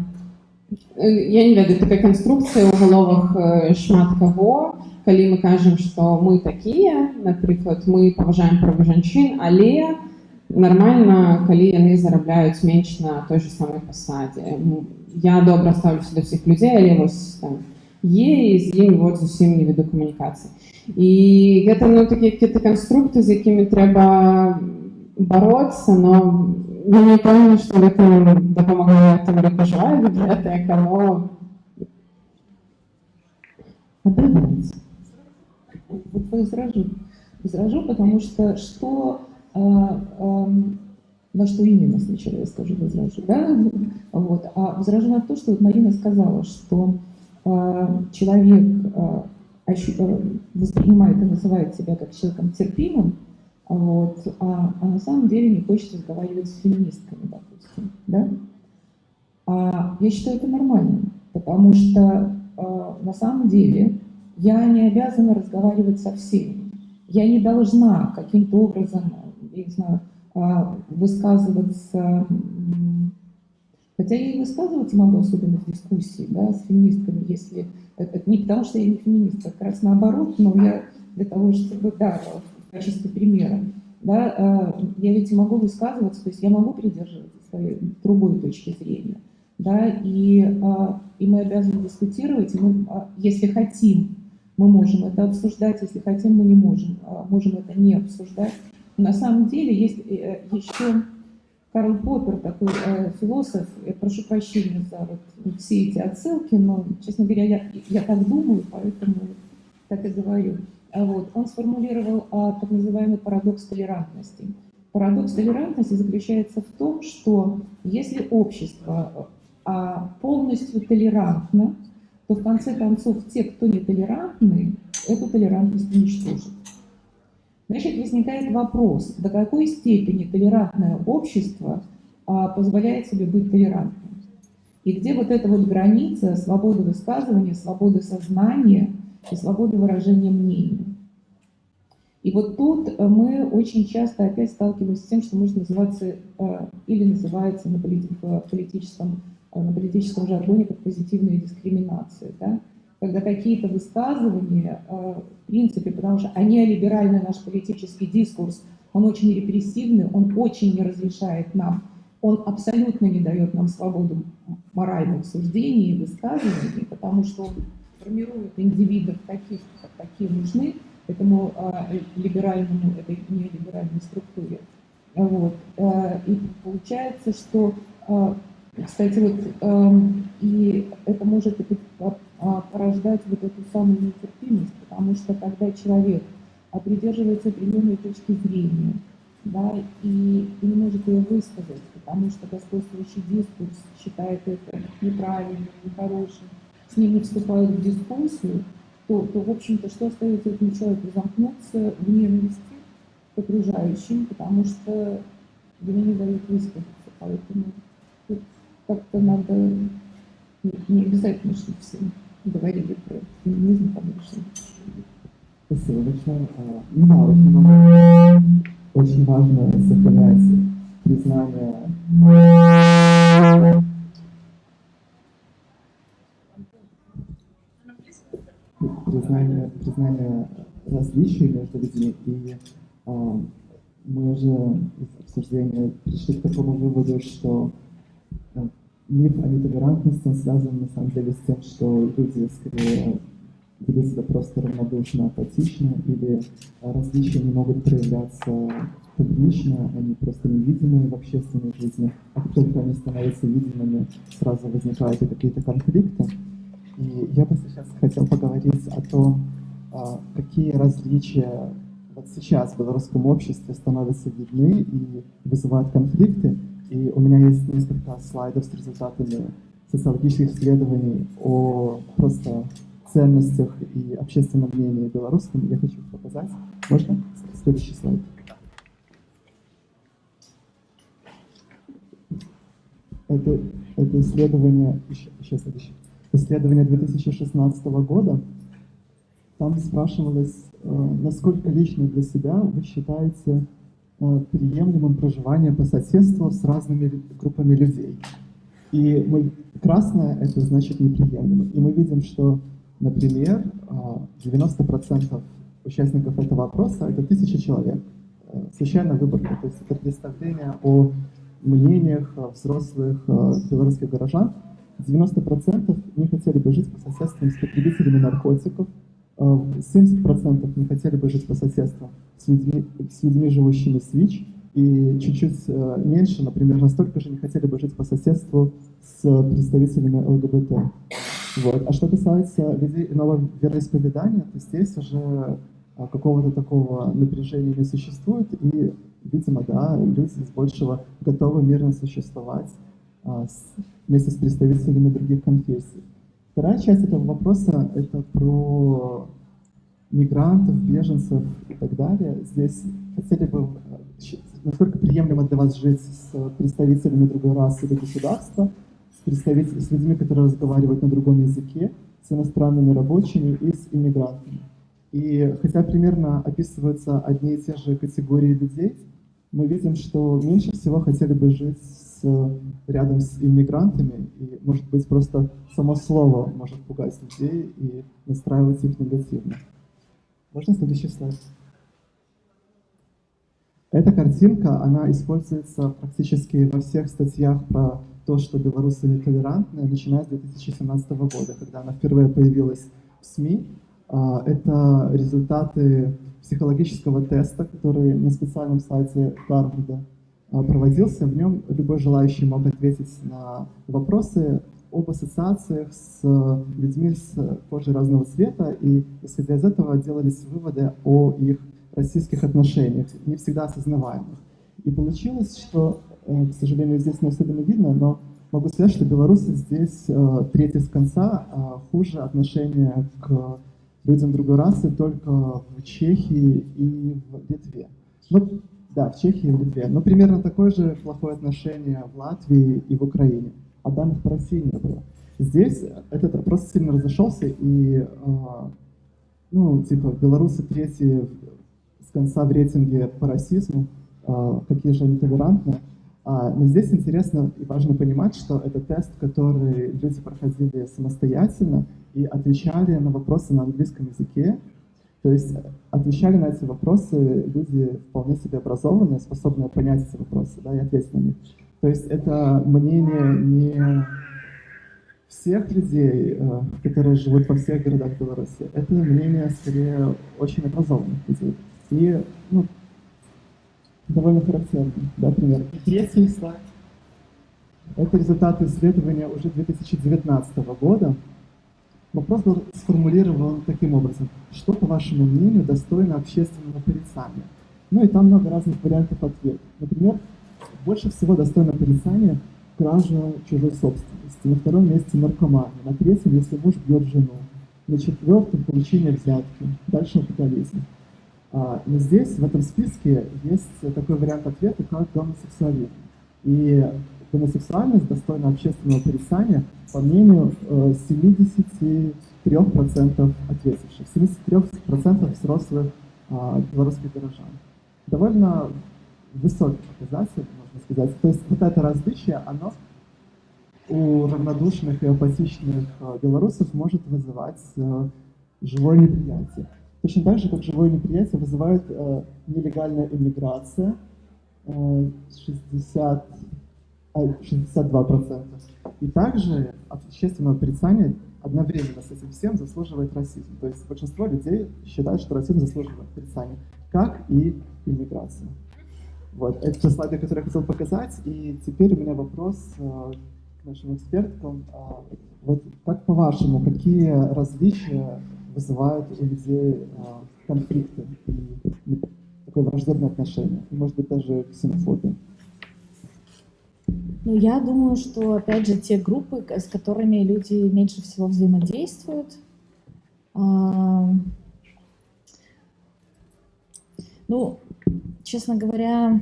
я не ведаю, такая канструкцыя ў галовах э, шмат каго, калі мы кажам, што мы такія, напрыклад, мы паважаем правы жанчын, але нармальна калі яны зарабляюць менш на той же самой пасадзе я добра ставлюся да ўсіх людзей але вось там е з імі вот зусім не веду камунікацыі і гэта ну такія какие-то канструкты з якімі трэба бороться но я не пэўна што гэта дапамагае там перажываю бібліятэка но отрывается. Вот возражу. Возражу, потому что что, э, э, на что именно сначала я скажу возражу, да? Вот. А возражу на то, что вот Марина сказала, что э, человек э, ощу- э, воспринимает и называет себя как человеком терпимым, вот, а, а на самом деле не хочет разговаривать с феминистками, допустим, да? А я считаю это нормально, потому что э, на самом деле я не обязана разговаривать со всеми. Я не должна каким-то образом, я не знаю, а, высказываться, хотя я и высказываться могу, особенно в дискуссии да, с феминистками, если это не потому, что я не феминистка, как раз наоборот, но я для того, чтобы, да, качестве примера, да, а, я ведь могу высказываться, то есть я могу придерживаться своей другой точки зрения, да, и, а, и мы обязаны дискутировать, и мы, если хотим мы можем это обсуждать, если хотим, мы не можем, а можем это не обсуждать. На самом деле есть э, еще Карл Поппер, такой э, философ, я прошу прощения за вот все эти отсылки, но, честно говоря, я, я так думаю, поэтому так и говорю. А вот, он сформулировал а, так называемый парадокс толерантности. Парадокс толерантности заключается в том, что если общество а, полностью толерантно, то в конце концов те, кто нетолерантны, эту толерантность уничтожат. Значит, возникает вопрос, до какой степени толерантное общество а, позволяет себе быть толерантным. И где вот эта вот граница свободы высказывания, свободы сознания и свободы выражения мнений. И вот тут мы очень часто опять сталкиваемся с тем, что может называться э, или называется на политическом Э, на политическом жаргоне как позитивная дискриминация. Да? Когда какие-то высказывания, э, в принципе, потому что они либеральный наш политический дискурс, он очень репрессивный, он очень не разрешает нам, он абсолютно не дает нам свободу моральных суждений и высказываний, потому что он формирует индивидов таких, как такие нужны, этому э, либеральному, этой нелиберальной структуре. Вот. Э, и получается, что э, кстати, вот э, и это может а, порождать вот эту самую нетерпимость, потому что когда человек придерживается определенной точки зрения, да, и, и не может ее высказать, потому что господствующий дискурс считает это неправильным, нехорошим, с ним не вступают в дискуссию, то, то в общем-то, что остается этому человеку? Замкнуться в ненависти к окружающим, потому что ему не дают высказаться. Поэтому как-то надо не обязательно, чтобы все говорили про феминизм, конечно. Спасибо большое. А, ну да, очень, очень важно сохранять признание признание, признание различий между людьми. И а, мы уже из обсуждения пришли к такому выводу, что миф о нетолерантности, связан на самом деле с тем, что люди скорее ведут себя просто равнодушно, апатично, или различия не могут проявляться публично, они просто невидимы в общественной жизни, а только они становятся видимыми, сразу возникают и какие-то конфликты. И я бы сейчас хотел поговорить о том, а, какие различия вот сейчас в белорусском обществе становятся видны и вызывают конфликты, и у меня есть несколько слайдов с результатами социологических исследований о просто ценностях и общественном мнении белорусском. Я хочу показать. Можно? Следующий слайд. Это, это исследование, еще, еще следующее, исследование 2016 года. Там спрашивалось, э, насколько лично для себя вы считаете Э, приемлемым проживание по соседству с разными группами людей. И мы, красное это значит неприемлемо. И мы видим, что, например, 90% э, участников этого опроса это тысяча человек. случайная выборка, то есть это представление о мнениях взрослых белорусских горожан. 90% не хотели бы жить по соседству с потребителями наркотиков, 70% не хотели бы жить по соседству с людьми, с людьми живущими с ВИЧ, и чуть-чуть меньше, например, настолько же не хотели бы жить по соседству с представителями ЛГБТ. Вот. А что касается людей иного вероисповедания, то здесь уже а, какого-то такого напряжения не существует, и, видимо, да, люди с большего готовы мирно существовать а, вместе с представителями других конфессий. Вторая часть этого вопроса — это про мигрантов, беженцев и так далее. Здесь хотели бы, насколько приемлемо для вас жить с представителями другой расы или государства, с, представителями, с людьми, которые разговаривают на другом языке, с иностранными рабочими и с иммигрантами. И хотя примерно описываются одни и те же категории людей, мы видим, что меньше всего хотели бы жить с, рядом с иммигрантами, и, может быть, просто само слово может пугать людей и настраивать их негативно. Можно следующий слайд? Эта картинка, она используется практически во всех статьях про то, что белорусы нетолерантны, начиная с 2017 года, когда она впервые появилась в СМИ. А, это результаты психологического теста, который на специальном сайте Гарварда проводился. В нем любой желающий мог ответить на вопросы об ассоциациях с людьми с кожей разного цвета, и исходя из этого делались выводы о их российских отношениях, не всегда осознаваемых. И получилось, что, э, к сожалению, здесь не особенно видно, но могу сказать, что белорусы здесь э, третьи с конца, а хуже отношения к людям другой расы только в Чехии и в Литве. Ну, да, в Чехии и в Литве. Но примерно такое же плохое отношение в Латвии и в Украине. А данных по России не было. Здесь этот опрос сильно разошелся, и, э, ну, типа, белорусы третьи с конца в рейтинге по расизму, э, какие же они толерантные. А, но здесь интересно и важно понимать, что это тест, который люди проходили самостоятельно и отвечали на вопросы на английском языке. То есть отвечали на эти вопросы люди вполне себе образованные, способные понять эти вопросы да, и ответить на них. То есть это мнение не всех людей, э, которые живут во всех городах Беларуси, это мнение скорее очень образованных людей. И ну, довольно характерно, да, пример. Третий слайд. Это результаты исследования уже 2019 года. Вопрос был сформулирован таким образом. Что, по вашему мнению, достойно общественного порицания? Ну и там много разных вариантов ответа. Например, больше всего достойно порицания кража чужой собственности. На втором месте наркомания. На третьем, если муж бьет жену. На четвертом получение взятки. Дальше алкоголизм. А, но здесь, в этом списке, есть такой вариант ответа, как гомосексуализм. И гомосексуальность достойна общественного порицания, по мнению 73% э, ответивших, 73% взрослых а, белорусских горожан. Довольно высокий показатель, можно сказать. То есть вот это различие, оно у равнодушных и апатичных э, белорусов может вызывать э, живое неприятие. Точно так же, как живое неприятие вызывает э, нелегальная иммиграция, э, 60, 62%. И также общественное порицание одновременно с этим всем заслуживает расизм. То есть большинство людей считают, что расизм заслуживает порицания, как и иммиграция. Вот, это те слайды, которые я хотел показать. И теперь у меня вопрос э, к нашим экспертам. Э, вот как по-вашему, какие различия вызывают у людей а, конфликты и такое враждебное отношение, и, может быть, даже ксенофобия. Ну, я думаю, что, опять же, те группы, с которыми люди меньше всего взаимодействуют, а, ну, честно говоря,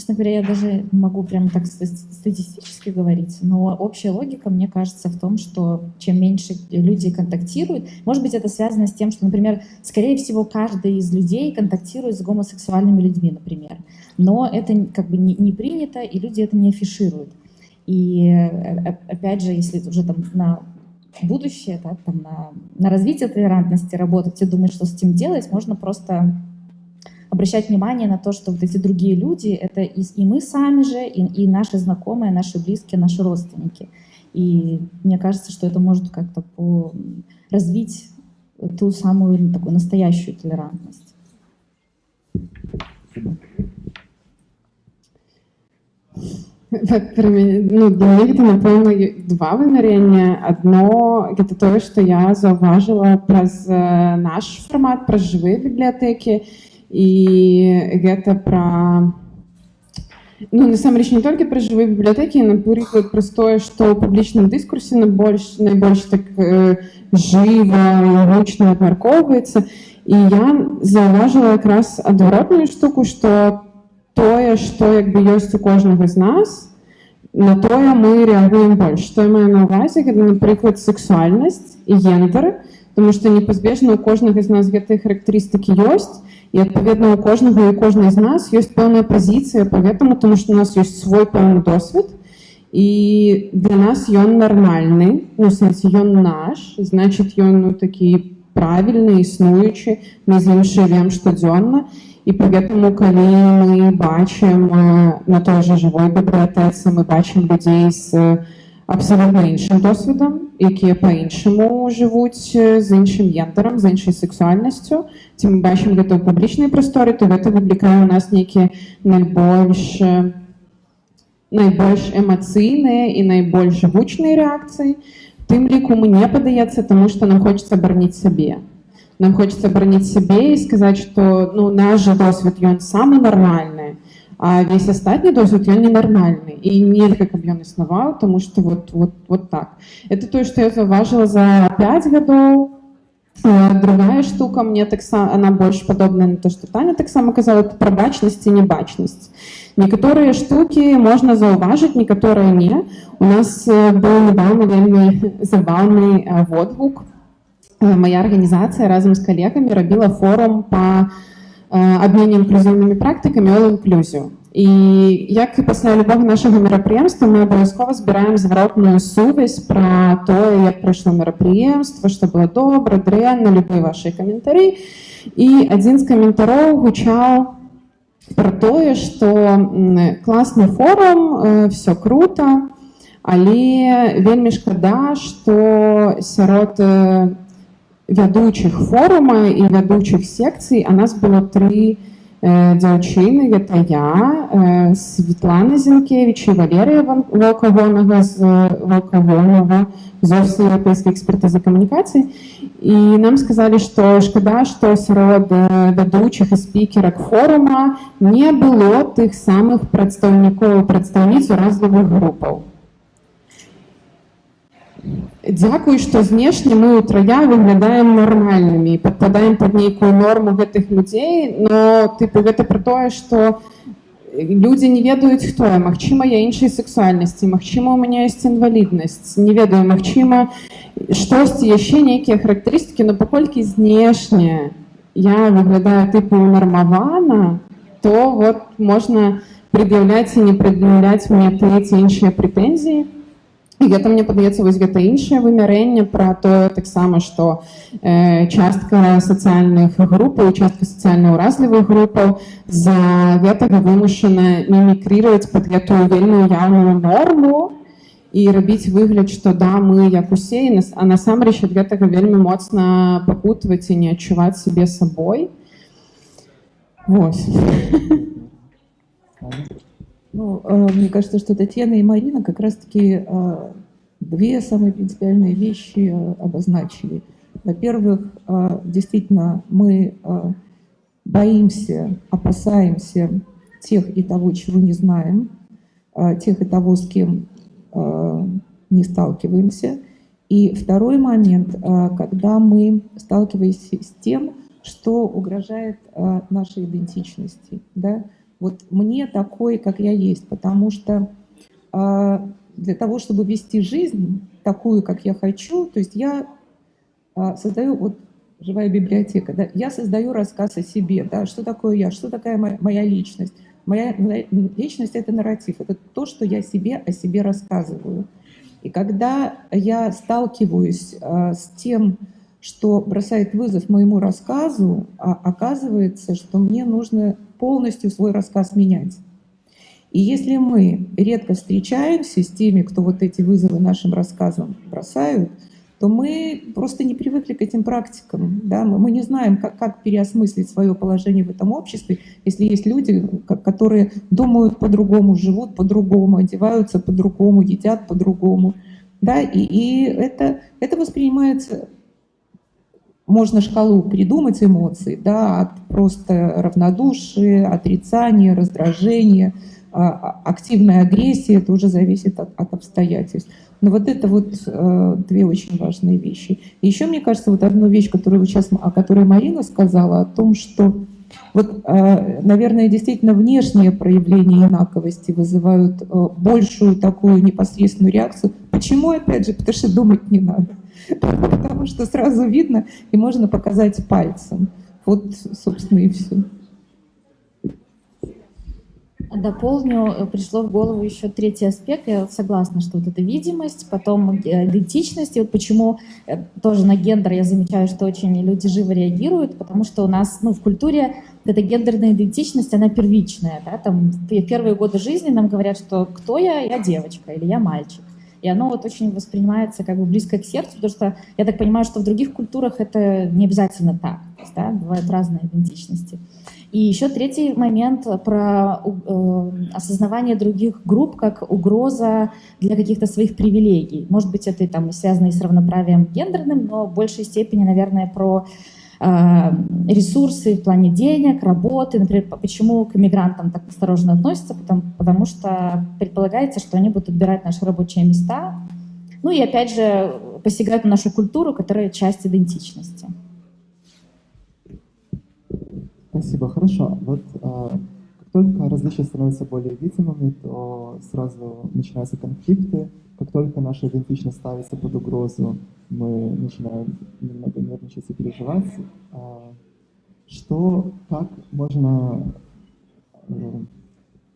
Честно говоря, я даже могу прям так статистически говорить, но общая логика, мне кажется, в том, что чем меньше люди контактируют, может быть, это связано с тем, что, например, скорее всего, каждый из людей контактирует с гомосексуальными людьми, например, но это как бы не, не принято, и люди это не афишируют. И э, опять же, если уже там на будущее, да, там на, на развитие толерантности работать и думать, что с этим делать, можно просто обращать внимание на то, что вот эти другие люди — это и, и мы сами же, и, и наши знакомые, наши близкие, наши родственники. И мне кажется, что это может как-то по... развить ту самую такую настоящую толерантность. Ну, для мяне гэта напэўна два вымярэння адно гэта тое што я заўважыла праз наш фармат праз жывыя бібліятэкі і гэта пра ну насамрэч не толькі пра жывыя бібліятэкі напрыклад праз тое што ў публічным дыскурсе на больш найбольш так э, жыва гучна абмяркоўваецца і я заўважыла якраз адваротную штуку што тое, што як бы ёсць у кожнага з нас, на тое мы рэагуем больш. Што я маю на ўвазе, гэта, напрыклад, сексуальнасць і гендер, тому што непазбежна у кожнага з нас гэтыя характарыстыкі ёсць, і адпаведна у кожнага і кожнай з нас ёсць пэўная пазіцыя па гэтаму, тому што у нас ёсць свой пэўны досвед, і для нас ён нармальны, ну, сэнсе ён наш, значит ён ну, такі правільны, існуючы, мы з ім жывем штодзённа, і поэтому калі мы бачым на той же жывой бібліятэцы мы бачым людзей з абсалютна іншым досведам якія по-іншаму жывуць з іншым гендерам з іншай сексуальнасцю ці мы бачым гэта ў публічнай прасторы то гэта выклікае у нас нейкія найбольш найбольш эмацыйныя і найбольш гучныя рэакцыі тым ліку мне падаецца таму што нам хочется барніць сабе нам хочется бронить себе и сказать, что ну, наш же досвід ён самый нормальный, а весь астатні досвід ён ненармальны і нельга каб ён існаваў тому что вот вот вот так это то что я заўважыла за 5 гадоў другая штука мне таксама она больш падобная на то что таня таксама казала пра бачнасць і небачнасць некаторыя штуки можна заўважыць некаторыя не у нас быў недавно вельмі забаўны водгук Э, моя организация разом с коллегами рабіла форум по абмене э, інклюзіўнымі практыкамі all inclusive. І як і пасля любого нашага мерапрыемства мы абавязкова збіраем зваротную сувязь пра тое, як прайшло мерапрыемства, што было добра, дрэнна, любыя вашыя каментары. І адзін з каментароў гучаў пра тое, што класны форум, э, все круто, але вельмі шкада, што сярод вядучых форума і вядучых секцый а нас было тры э, дзяўчыны гэта я э, Светлана Зінкевич і Валерыя Валкагонага з Валкагонага з офісу еўрапейскай экспертызы камунікацыі і нам сказалі што шкада што сярод вядучых і спікерак форума не было тых самых прадстаўнікоў прадстаўніц уразлівых групаў Дзякуй, што знешне мы ўтрая выглядаем нармальнымі, падпадаем пад нейкую норму гэтых людзей, но тыпу гэта пра тое, што людзі не ведаюць хто я, магчыма, я іншай сексуальнасці, магчыма, у мяне ёсць інваліднасць, не ведаю, магчыма, штосьці яшчэ нейкія характарыстыкі, но паколькі знешне я выглядаю тыпу нармавана, то вот можна пред'яўляць і не пред'яўляць мне тыя ці іншыя прэтэнзіі. І гэта мне падаецца вось гэта іншае вымярэнне пра тое таксама што э, частка сацыяльных групаў частка сацыяльна ўразлівых групаў за гэтага вымушана мімікрировать под гэтую вельмі яўную норму і рабіць выгляд што да мы як усе нас а насамрэч ад гэтага вельмі моцна пакутваць і не адчуваць сябе сабой Вось. Ну, э, мне кажется, что Татьяна и Марина как раз-таки э, две самые принципиальные вещи э, обозначили. Во-первых, действительно, мы боимся, опасаемся тех и того, чего не знаем, тех и того, с кем не сталкиваемся. И второй момент, когда мы сталкиваемся с тем, что угрожает нашей идентичности. Да? Вот мне такой, как я есть, потому что э, для того, чтобы вести жизнь такую, как я хочу, то есть я э, создаю, вот живая библиотека, да, я создаю рассказ о себе, да, что такое я, что такая моя, моя личность. Моя личность — это нарратив, это то, что я себе о себе рассказываю. И когда я сталкиваюсь э, с тем, что бросает вызов моему рассказу, а оказывается, что мне нужно полностью свой рассказ менять. И если мы редко встречаемся с теми, кто вот эти вызовы нашим рассказам бросают, то мы просто не привыкли к этим практикам. Да? Мы, не знаем, как, как переосмыслить свое положение в этом обществе, если есть люди, которые думают по-другому, живут по-другому, одеваются по-другому, едят по-другому. Да? И, и это, это воспринимается можно шкалу придумать эмоций, да, от просто равнодушия, отрицания, раздражения, а, а, активная агрессия, это уже зависит от, от обстоятельств. Но вот это вот э, две очень важные вещи. Еще, мне кажется, вот одну вещь, которую сейчас, о которой Марина сказала, о том, что вот, э, наверное, действительно внешние проявления инаковости вызывают э, большую такую непосредственную реакцию. Почему, опять же? Потому что думать не надо. Потому что сразу видно и можно показать пальцем. Вот, собственно, и все. Дополню, э, пришло в голову еще третий аспект. Я согласна, что вот эта видимость, потом э, идентичность. И вот почему э, тоже на гендер я замечаю, что очень люди живо реагируют, потому что у нас ну, в культуре эта гендерная идентичность, она первичная. Да? Там, в первые годы жизни нам говорят, что кто я, я девочка или я мальчик. И оно вот очень воспринимается как бы близко к сердцу, потому что я так понимаю, что в других культурах это не обязательно так. Да, бывают разные идентичности. И еще третий момент про э, осознавание других групп как угроза для каких-то своих привилегий. Может быть, это там связано и с равноправием гендерным, но в большей степени, наверное, про ресурсы в плане денег, работы. Например, почему к мигрантам так осторожно относятся? Потому, потому что предполагается, что они будут отбирать наши рабочие места. Ну и опять же посягают на нашу культуру, которая часть идентичности. Спасибо, хорошо. Вот э, как только различия становятся более видимыми, то сразу начинаются конфликты. Как только наша идентичность ставится под угрозу, мы начинаем немного нервничать и переживать. Э, что, как можно э,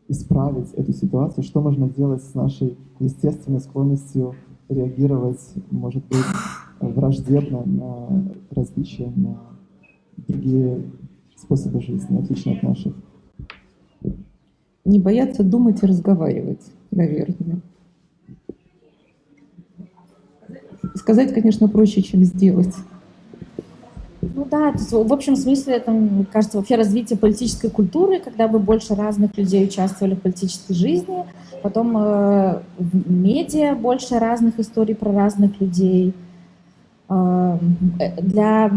исправить эту ситуацию? Что можно делать с нашей естественной склонностью реагировать, может быть, враждебно на различия, на другие способы жизни, отличные от наших. Не бояться думать и разговаривать, наверное. Сказать, конечно, проще, чем сделать. Ну да, то есть, в общем смысле это, мне кажется, вообще развитие политической культуры, когда бы больше разных людей участвовали в политической жизни, потом э, в медиа больше разных историй про разных людей, для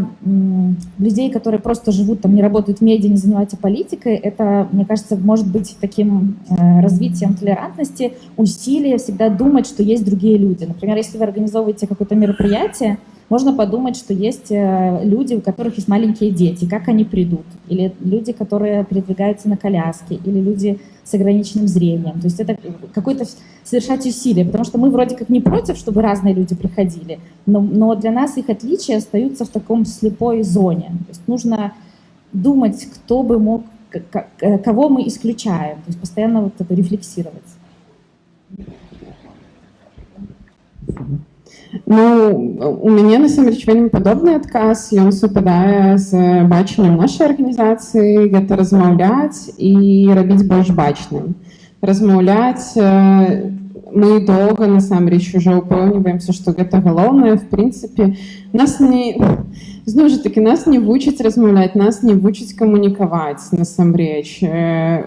людей, которые просто живут там, не работают в медиа, не занимаются политикой, это, мне кажется, может быть таким э, развитием толерантности, усилие всегда думать, что есть другие люди. Например, если вы организовываете какое-то мероприятие, можно подумать, что есть э, люди, у которых есть маленькие дети, как они придут, или люди, которые передвигаются на коляске, или люди с ограниченным зрением. То есть это какое-то совершать усилие, потому что мы вроде как не против, чтобы разные люди приходили, но, но для нас их отличия остаются в таком слепой зоне. То есть нужно думать, кто бы мог, кого мы исключаем, то есть постоянно вот это рефлексировать. Ну, у мяне насамрэч вельмі падобны адказ ён супадае з бачаннем нашай арганізацыі гэта размаўляць і рабіць больш бачным размаўляць мы доўга насамрэч уже ўпэўніваемся што гэта галоўнае в прынцыпе нас не зноў жа таки нас не вучаць размаўляць нас не вучаць камунікаваць насамрэч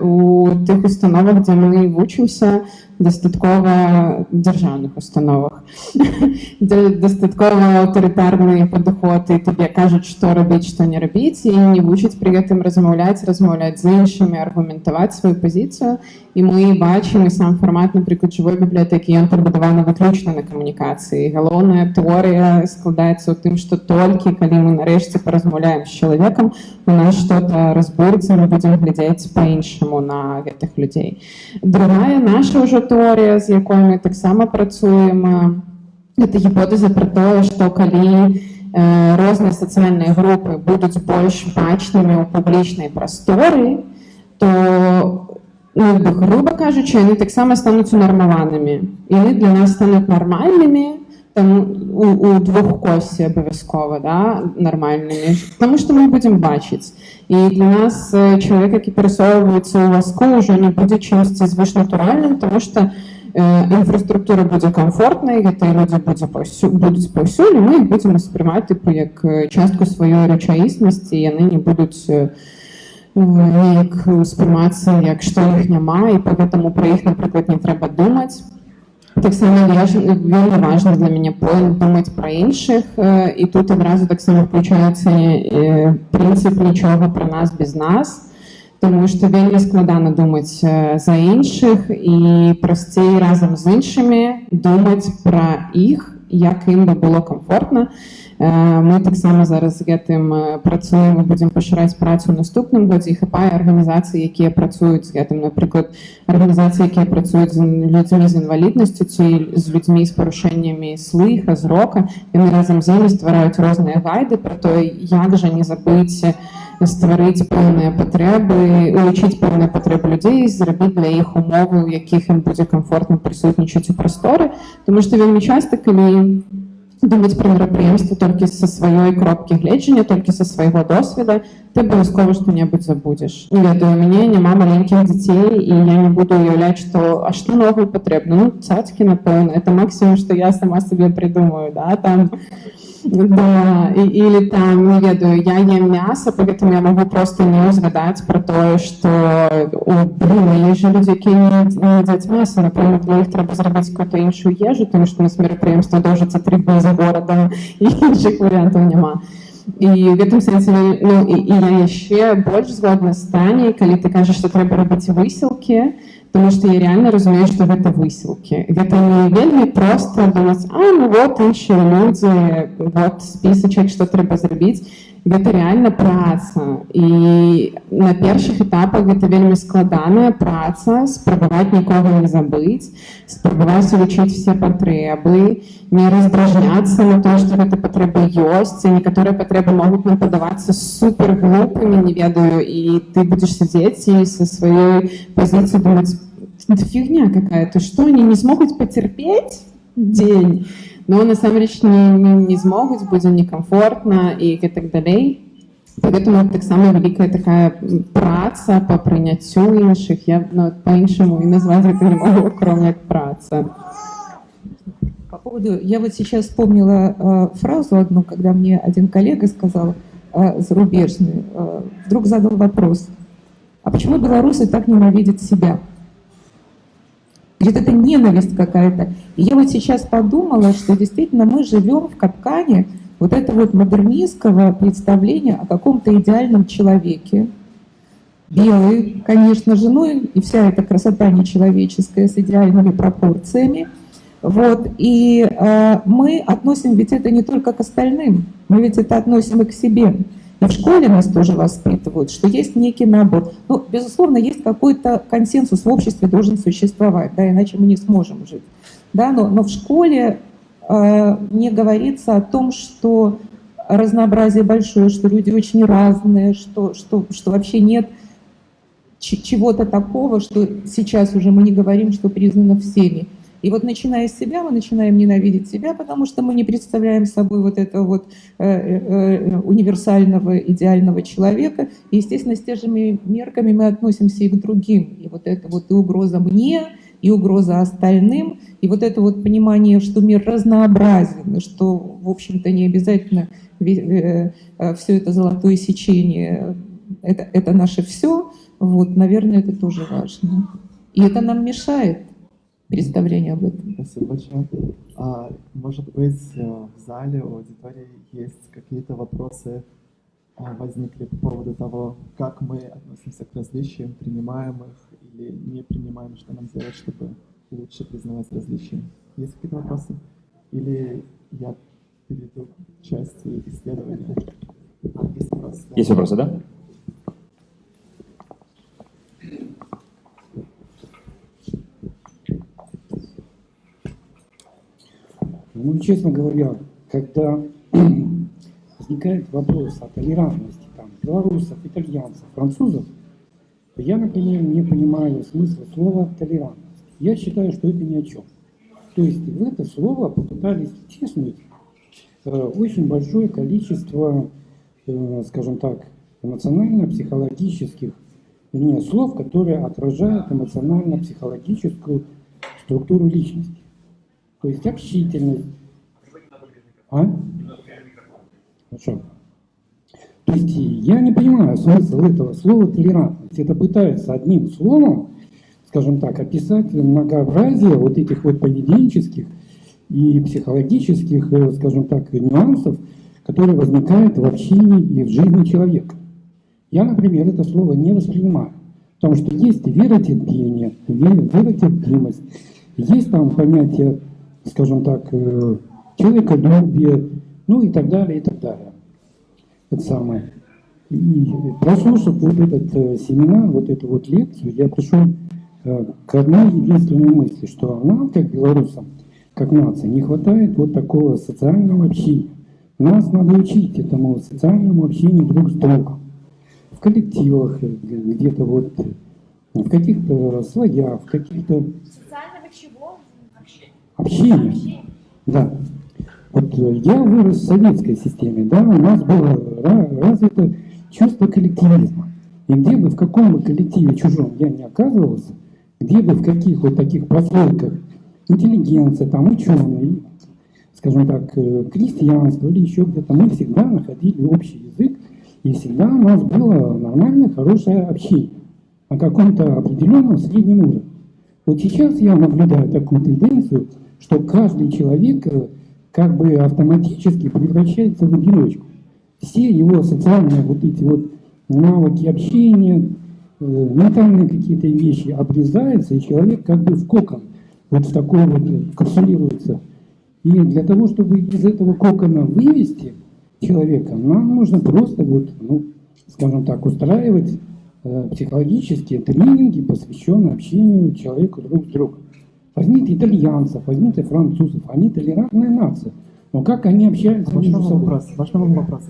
у тых установах дзе мы вучымся дастаткова дзяржаўных установах дастаткова аўтарытарныя падыходы табе кажуць што рабіць што не рабіць і не вучыць пры гэтым размаўляць размаўляць з іншымі аргументаваць сваю пазіцыю і мы бачым і сам фармат напрыклад жывой бібліятэкі ён пабудаваны выключна на камунікацыі галоўная тэорыя складаецца ў тым што толькі калі мы нарэшце паразмаўляем з чалавекам у нас что-то разборыцца мы будзем глядзець по-іншаму на гэтых людзей другая наша ўжо тэорыя з якой мы таксама працуем это гіпотэза про тое што калі розныя сацыяльныя групы будуць больш бачнымі ў публічнай прасторы то ну, грубо кажучы яны таксама стануць унармаванымі яны для нас стануць нармальнымі там у, у двухкосі обов'язково, да, нормальними, тому що ми будемо бачити. І для нас е, чоловік, який пересовується у ласку, вже не буде чимось звичнатуральним, тому що е, інфраструктура буде комфортною, і люди буде повсю, будуть повсюди, ми їх будемо сприймати типу, як е, частку своєї речаїсності, і вони не будуть е, ніяк сприйматися, як що їх немає, і тому про їх, наприклад, не треба думати. Так само вельми важливо для мене думати про інших, і тут одразу так само включається принцип нічого про нас без нас, тому що вельми складано думати за інших і простій разом з іншими думати про їх, як їм би було комфортно. Ми так само зараз з гэтым працуємо, будемо пашыраць працу ў наступным годзе і хапае арганізацыі, якія працуюць з гэтым, напрыклад, арганізацыі, якія працуюць з людзьмі з інваліднасцю ці з людзьмі з парушэннямі слыха, зрока. Яны разам з імі ствараюць розныя гайды пра то, як жа не забыць стварыць пэўныя патрэбы, улучыць пэўныя патрэбы людзей, зрабіць для іх умовы, у якіх ім будзе комфортна прысутнічаць у прасторы, Таму што вельмі часта, калі думаць пра мерапрыемства толькі са сваёй кропкі гледжання толькі са свайго досведа ты абавязкова што-небудзь забудзеш не ведаю у мяне няма маленькіх дзяцей і я не буду уяўляць што а што новую патрэбна ну цацкі напэўна это максімум што я сама сабе придумаю да там Да, і, или там, не ведаю, я ем мясо, поэтому я могу просто не узгадать про то, что, о, блин, есть же люди, які не, не едят мясо, например, для них треба зробити какую-то іншу їжу, тому що у нас мероприємство довжиться три дні за городом, і інших варіантів нема. І в гэтым сэнсе ну, і, і я яшчэ больш згодна з Таней, калі ты кажаш, што трэба рабіць высілкі, Потому что я реально разумею, что гэта высілкі. Гэта не вельмі проста думаць, а ну вот іншыя людзі, вот спісачак, што трэба зрабіць. Гэта реально праца. І на першых этапах гэта вельмі складаная праца, спрабаваць нікога не забыць, спрабаваць улічыць все патрэбы, не раздражняцца на то, што гэта патрэбы ёсць, некаторыя патрэбы могуць нам падавацца супер глупымі, не ведаю, і ты будзеш сядзець і са сваёй пазіцыі думаць, это фигня какая-то, что они не смогут потерпеть день, но насамрэч не, не, не змогуць будзе некамфортна і гэтак далей. Поэтому таксама вялікая такая праца по прыняццю іншых я ну, по-іншаму и назвать это не могу, кроме как праца. По поводу, я вот сейчас вспомнила э, фразу одну, когда мне один коллега сказал э, зарубежный, э, вдруг задал вопрос, а почему белорусы так ненавидят себя? Ведь это ненависть какая-то. И я вот сейчас подумала, что действительно мы живем в капкане вот этого вот модернистского представления о каком-то идеальном человеке. Белый, конечно же, ну и вся эта красота нечеловеческая с идеальными пропорциями. Вот, и э, мы относим ведь это не только к остальным, мы ведь это относим и к себе. И в школе нас тоже воспитывают, что есть некий набор. Ну, безусловно, есть какой-то консенсус в обществе должен существовать, да, иначе мы не сможем жить. Да, но, но в школе э, не говорится о том, что разнообразие большое, что люди очень разные, что, что, что вообще нет чего-то такого, что сейчас уже мы не говорим, что признано всеми. И вот начиная с себя, мы начинаем ненавидеть себя, потому что мы не представляем собой вот этого вот э, э, универсального, идеального человека. И, естественно, с же мерками мы относимся и к другим. И вот это вот и угроза мне, и угроза остальным, и вот это вот понимание, что мир разнообразен, что, в общем-то, не обязательно э, все это золотое сечение, это, это наше все, вот, наверное, это тоже важно. И это нам мешает представление об этом. Спасибо большое. А, может быть, э, в зале у аудитории есть какие-то вопросы а, возникли по поводу того, как мы относимся к различиям, принимаем их или не принимаем, что нам делать, чтобы лучше признавать различия. Есть какие-то вопросы? Или я перейду к части исследования? А, есть вопросы? Есть вопросы, да? Ну, честно говоря, когда возникает вопрос о толерантности там, белорусов, итальянцев, французов, то я, например, не понимаю смысла слова толерантность. Я считаю, что это ни о чем. То есть в это слово попытались втиснуть э, очень большое количество, э, скажем так, эмоционально-психологических вернее, слов, которые отражают эмоционально-психологическую структуру личности. То есть общительность. А? Хорошо. То есть я не понимаю смысл этого слова толерантность. Это пытаются одним словом, скажем так, описать многообразие вот этих вот поведенческих и психологических, э, скажем так, нюансов, которые возникают в общении и в жизни человека. Я, например, это слово не воспринимаю, потому что есть веротерпение, веротерпимость, есть там понятие, скажем так, э, человеколюбие, ну и так далее, и так далее. Это самое. И прослушав вот этот э, семинар, вот эту вот лекцию, я пришел э, к одной единственной мысли, что нам, как белорусам, как нации, не хватает вот такого социального общения. Нас надо учить этому социальному общению друг с другом коллективах, э, где-то вот в каких-то слоях, в каких-то... Социального чего? Общения. Общения. Общение. Да. Вот э, я вырос в советской системе, да, у нас было развито чувство коллективизма. И где бы, в каком бы коллективе чужом я не оказывался, где бы, в каких вот таких прослойках интеллигенция, там, ученые, скажем так, э, крестьянство или еще где-то, мы всегда находили общий язык, и всегда у нас было нормальное, хорошее общение на каком-то определенном среднем уровне. Вот сейчас я наблюдаю такую тенденцию, что каждый человек э, как бы автоматически превращается в одиночку. Все его социальные вот эти вот навыки общения, э, ментальные какие-то вещи обрезаются, и человек как бы в кокон, вот в такой вот э, капсулируется. И для того, чтобы из этого кокона вывести, человека. Нам нужно просто, вот, ну, скажем так, устраивать психологические тренинги, посвященные общению человека друг с другом. Возьмите итальянцев, возьмите французов, они толерантная нация. Но как они общаются между собой? Вопрос, можно вам вопрос?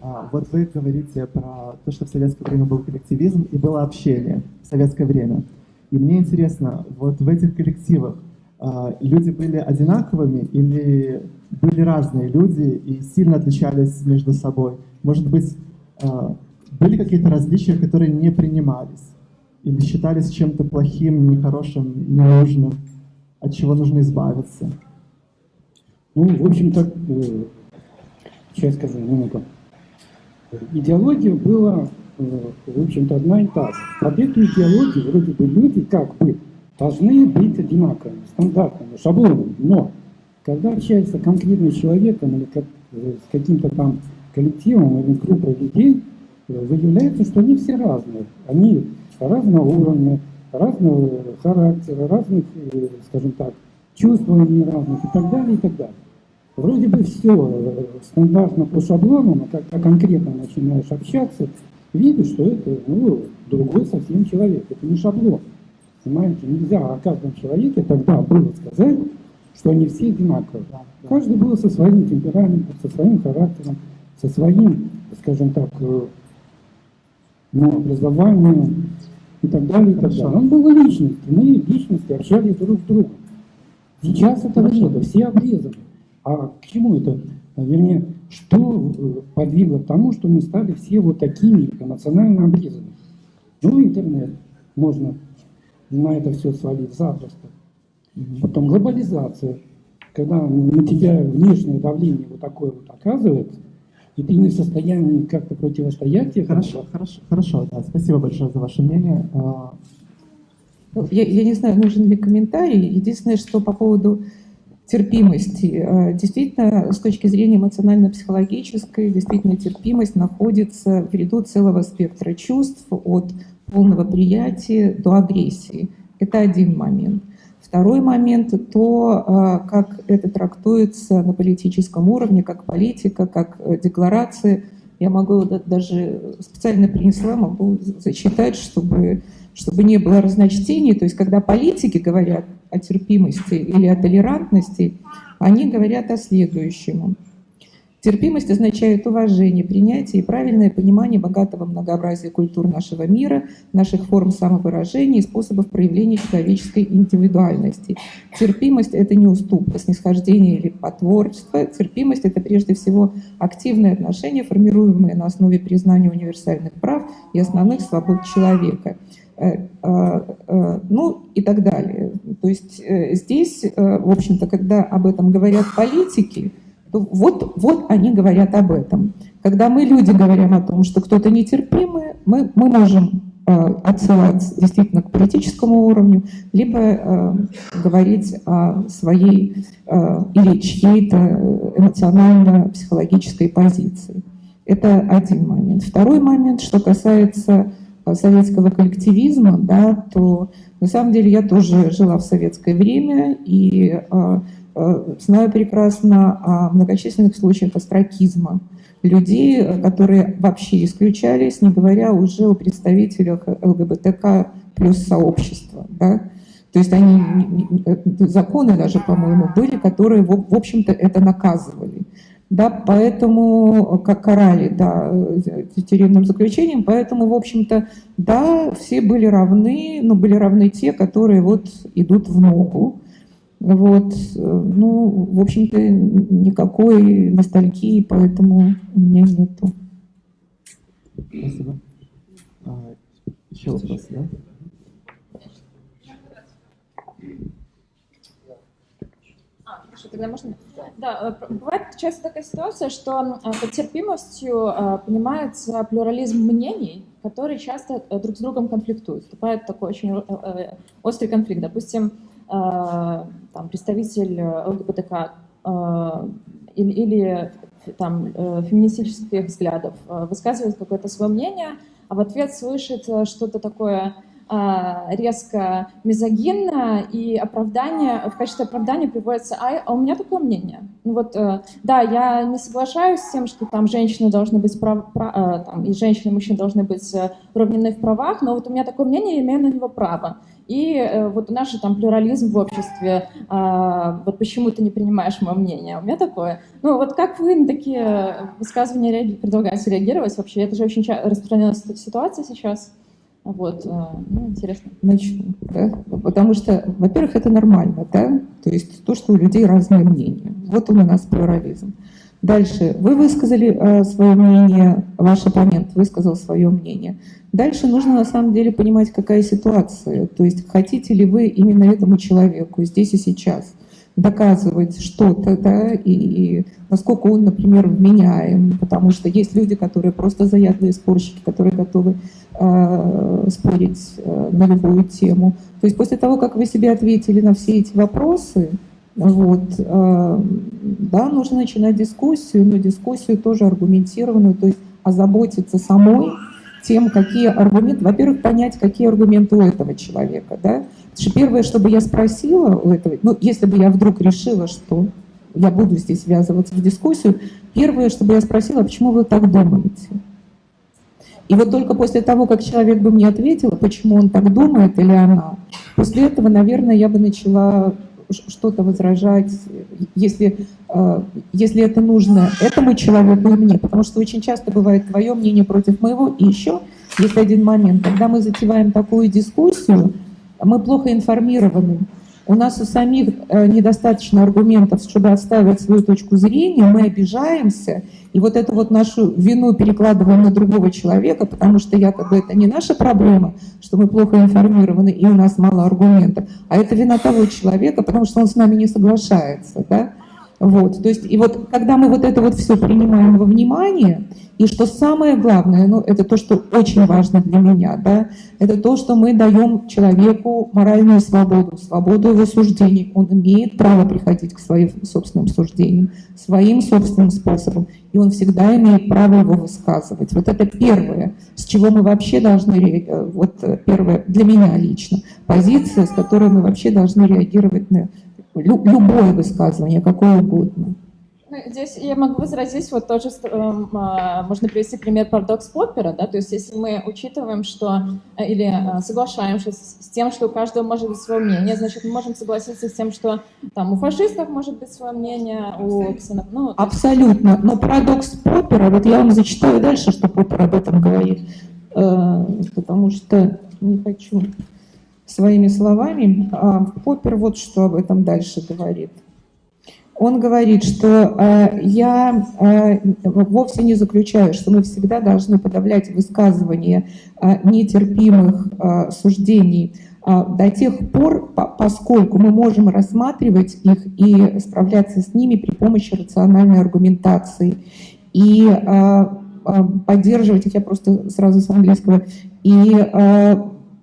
А, вот вы говорите про то, что в советское время был коллективизм и было общение в советское время. И мне интересно, вот в этих коллективах а, люди были одинаковыми или были разные люди и сильно отличались между собой? Может быть, а, были какие-то различия, которые не принимались? Или считались чем-то плохим, нехорошим, ненужным, от чего нужно избавиться? Ну, в общем-то, э, сейчас скажу минуту. Идеология была, э, в общем-то, одна и та же. Под эту идеологию вроде бы люди как бы должны быть одинаковыми, стандартными, шаблонными. Но когда общается конкретный человеком или как, э, с каким-то там коллективом или группой людей, выявляется, что они все разные. Они разного уровня, разного характера, разных, э, скажем так, чувствований разных и так далее, и так далее. Вроде бы все стандартно по шаблону, но когда конкретно начинаешь общаться, видишь, что это ну, другой совсем человек, это не шаблон. Понимаете, нельзя о каждом человеке тогда было сказать, что они все одинаковые. Каждый был со своим темпераментом, со своим характером, со своим, скажем так, э, ну, образованием и так далее, и так далее. Он был личностью, мы личности общались друг с другом. Сейчас этого нет, все обрезаны. А к чему это? Вернее, что э, подвигло к тому, что мы стали все вот такими эмоционально обрезанными? Ну, интернет можно на это все свалить запросто. Потом глобализация, когда на тебя внешнее давление вот такое вот оказывается, и ты не в состоянии как-то противостоять этому. Хорошо, хорошо, хорошо, да, спасибо большое за ваше мнение. А, ну, я, я не знаю, нужен ли комментарий. Единственное, что по поводу терпимости. А, действительно, с точки зрения эмоционально-психологической, действительно терпимость находится в ряду целого спектра чувств от полного приятия до агрессии. Это один момент. Второй момент – то, а, как это трактуется на политическом уровне, как политика, как э, декларация. Я могу даже специально принесла, могу зачитать, чтобы, чтобы не было разночтений. То есть, когда политики говорят о терпимости или о толерантности, они говорят о следующем. Терпимость означает уважение, принятие и правильное понимание богатого многообразия культур нашего мира, наших форм самовыражения и способов проявления человеческой индивидуальности. Терпимость — это не уступка, снисхождение или потворчество. Терпимость — это прежде всего активные отношения, формируемые на основе признания универсальных прав и основных свобод человека э, э, э, ну и так далее. То есть здесь, в общем-то, когда об этом говорят политики, вот, вот они говорят об этом. Когда мы, люди, говорим о том, что кто-то нетерпимый, мы, мы можем э, отсылать действительно к политическому уровню, либо э, говорить о своей э, или чьей-то эмоционально-психологической позиции. Это один момент. Второй момент, что касается э, советского коллективизма, да, то на самом деле я тоже жила в советское время, и э, знаю прекрасно о многочисленных случаях остракизма, людей, которые вообще исключались, не говоря уже о представителях ЛГБТК плюс сообщества. Да? То есть они, э, законы даже, по-моему, были, которые, в общем-то, это наказывали. Да, поэтому, как карали, да, тюремным заключением, поэтому, в общем-то, да, все были равны, но были равны те, которые вот идут в ногу. Вот, ну, в общем-то, никакой ностальгии, поэтому у меня нету. Спасибо. А, еще вопрос, да? А, хорошо, тогда можно? Да, э, бывает часто такая ситуация, что э, под терпимостью э, понимается плюрализм мнений, которые часто друг с другом конфликтуют. Вступает такой очень острый конфликт. Допустим, Э, там, представитель э, ЛГБТК э, или, или там, феминистических взглядов высказывает какое-то свое мнение, а в ответ слышит что-то такое резко мизогинно, и оправдание, в качестве оправдания приводится, а, а у меня такое мнение. Ну вот, да, я не соглашаюсь с тем, что там женщины должны быть, прав, прав, там, и женщины, и мужчины должны быть равнены в правах, но вот у меня такое мнение, я имею на него право. И э, вот наш там плюрализм в обществе, э, вот почему ты не принимаешь мое мнение, у меня такое. Ну вот как вы на такие высказывания предлагаете реагировать вообще? Это же очень распространенная ситуация сейчас. Вот, э, ну, интересно. Начну, да? Потому что, во-первых, это нормально, да? То есть то, что у людей разные мнения. Вот он у нас плюрализм. Дальше. Вы высказали э, свое мнение, ваш оппонент высказал свое мнение. Дальше нужно на самом деле понимать, какая ситуация. То есть хотите ли вы именно этому человеку здесь и сейчас доказывать что-то, да, и, и насколько он, например, вменяем, потому что есть люди, которые просто заядлые спорщики, которые готовы э, спорить э, на любую тему. То есть после того, как вы себе ответили на все эти вопросы, вот, э, да, нужно начинать дискуссию, но дискуссию тоже аргументированную, то есть озаботиться самой тем, какие аргументы, во-первых, понять, какие аргументы у этого человека, да. Потому что первое, чтобы я спросила у этого, ну, если бы я вдруг решила, что я буду здесь ввязываться в дискуссию, первое, чтобы я спросила, а почему вы так думаете? И вот только после того, как человек бы мне ответил, почему он так думает или она, после этого, наверное, я бы начала что-то возражать, если, э, если это нужно этому человеку и мне. Потому что очень часто бывает твое мнение против моего. И еще есть один момент. Когда мы затеваем такую дискуссию, мы плохо информированы. У нас у самих э, недостаточно аргументов, чтобы отставить свою точку зрения, мы обижаемся, и вот эту вот нашу вину перекладываем на другого человека, потому что якобы это не наша проблема, что мы плохо информированы и у нас мало аргументов, а это вина того человека, потому что он с нами не соглашается. Да? Вот, то есть, и вот когда мы вот это вот все принимаем во внимание, и что самое главное, ну, это то, что очень важно для меня, да, это то, что мы даем человеку моральную свободу, свободу его суждений. Он имеет право приходить к своим собственным суждениям, своим собственным способом, и он всегда имеет право его высказывать. Вот это первое, с чего мы вообще должны, вот первое, для меня лично, позиция, с которой мы вообще должны реагировать на любое высказывание, какое угодно. Ну, здесь я могу возразить, вот тоже э, можно привести пример парадокс Поппера, да, то есть если мы учитываем, что, э, или э, соглашаемся с, тем, что у каждого может быть свое мнение, значит, мы можем согласиться с тем, что там у фашистов может быть свое мнение, у ксеноф... ну, Абсолютно, но парадокс Поппера, вот я вам зачитаю дальше, что Поппер об этом говорит, э, потому что не хочу своими словами, а Поппер вот что об этом дальше говорит. Он говорит, что э, я э, вовсе не заключаю, что мы всегда должны подавлять высказывания э, нетерпимых суждений до тех пор, по поскольку мы можем рассматривать их и справляться с ними при помощи рациональной аргументации. И поддерживать их, я просто сразу с английского, и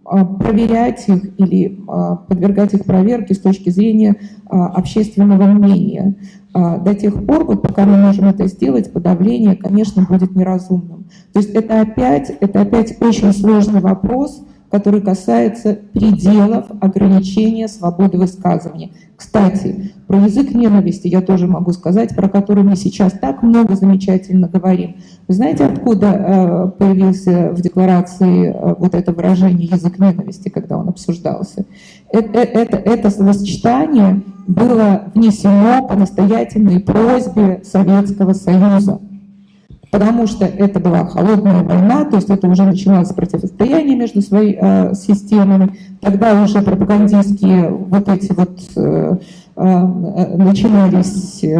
проверять их или а, подвергать их проверке с точки зрения а, общественного мнения. До тех пор, вот пока мы можем это сделать, подавление, конечно, будет неразумным. То есть это опять, это опять очень сложный вопрос, который касается пределов ограничения свободы высказывания. Кстати, про язык ненависти я тоже могу сказать, про который мы сейчас так много замечательно говорим. Вы знаете, откуда э, появился в декларации э, вот это выражение «язык ненависти», когда он обсуждался? Это, это, это словосочетание было внесено по настоятельной просьбе Советского Союза потому что это была холодная война, то есть это уже начиналось противостояние между своими э, системами. Тогда уже пропагандистские вот эти вот э, э, начинались э,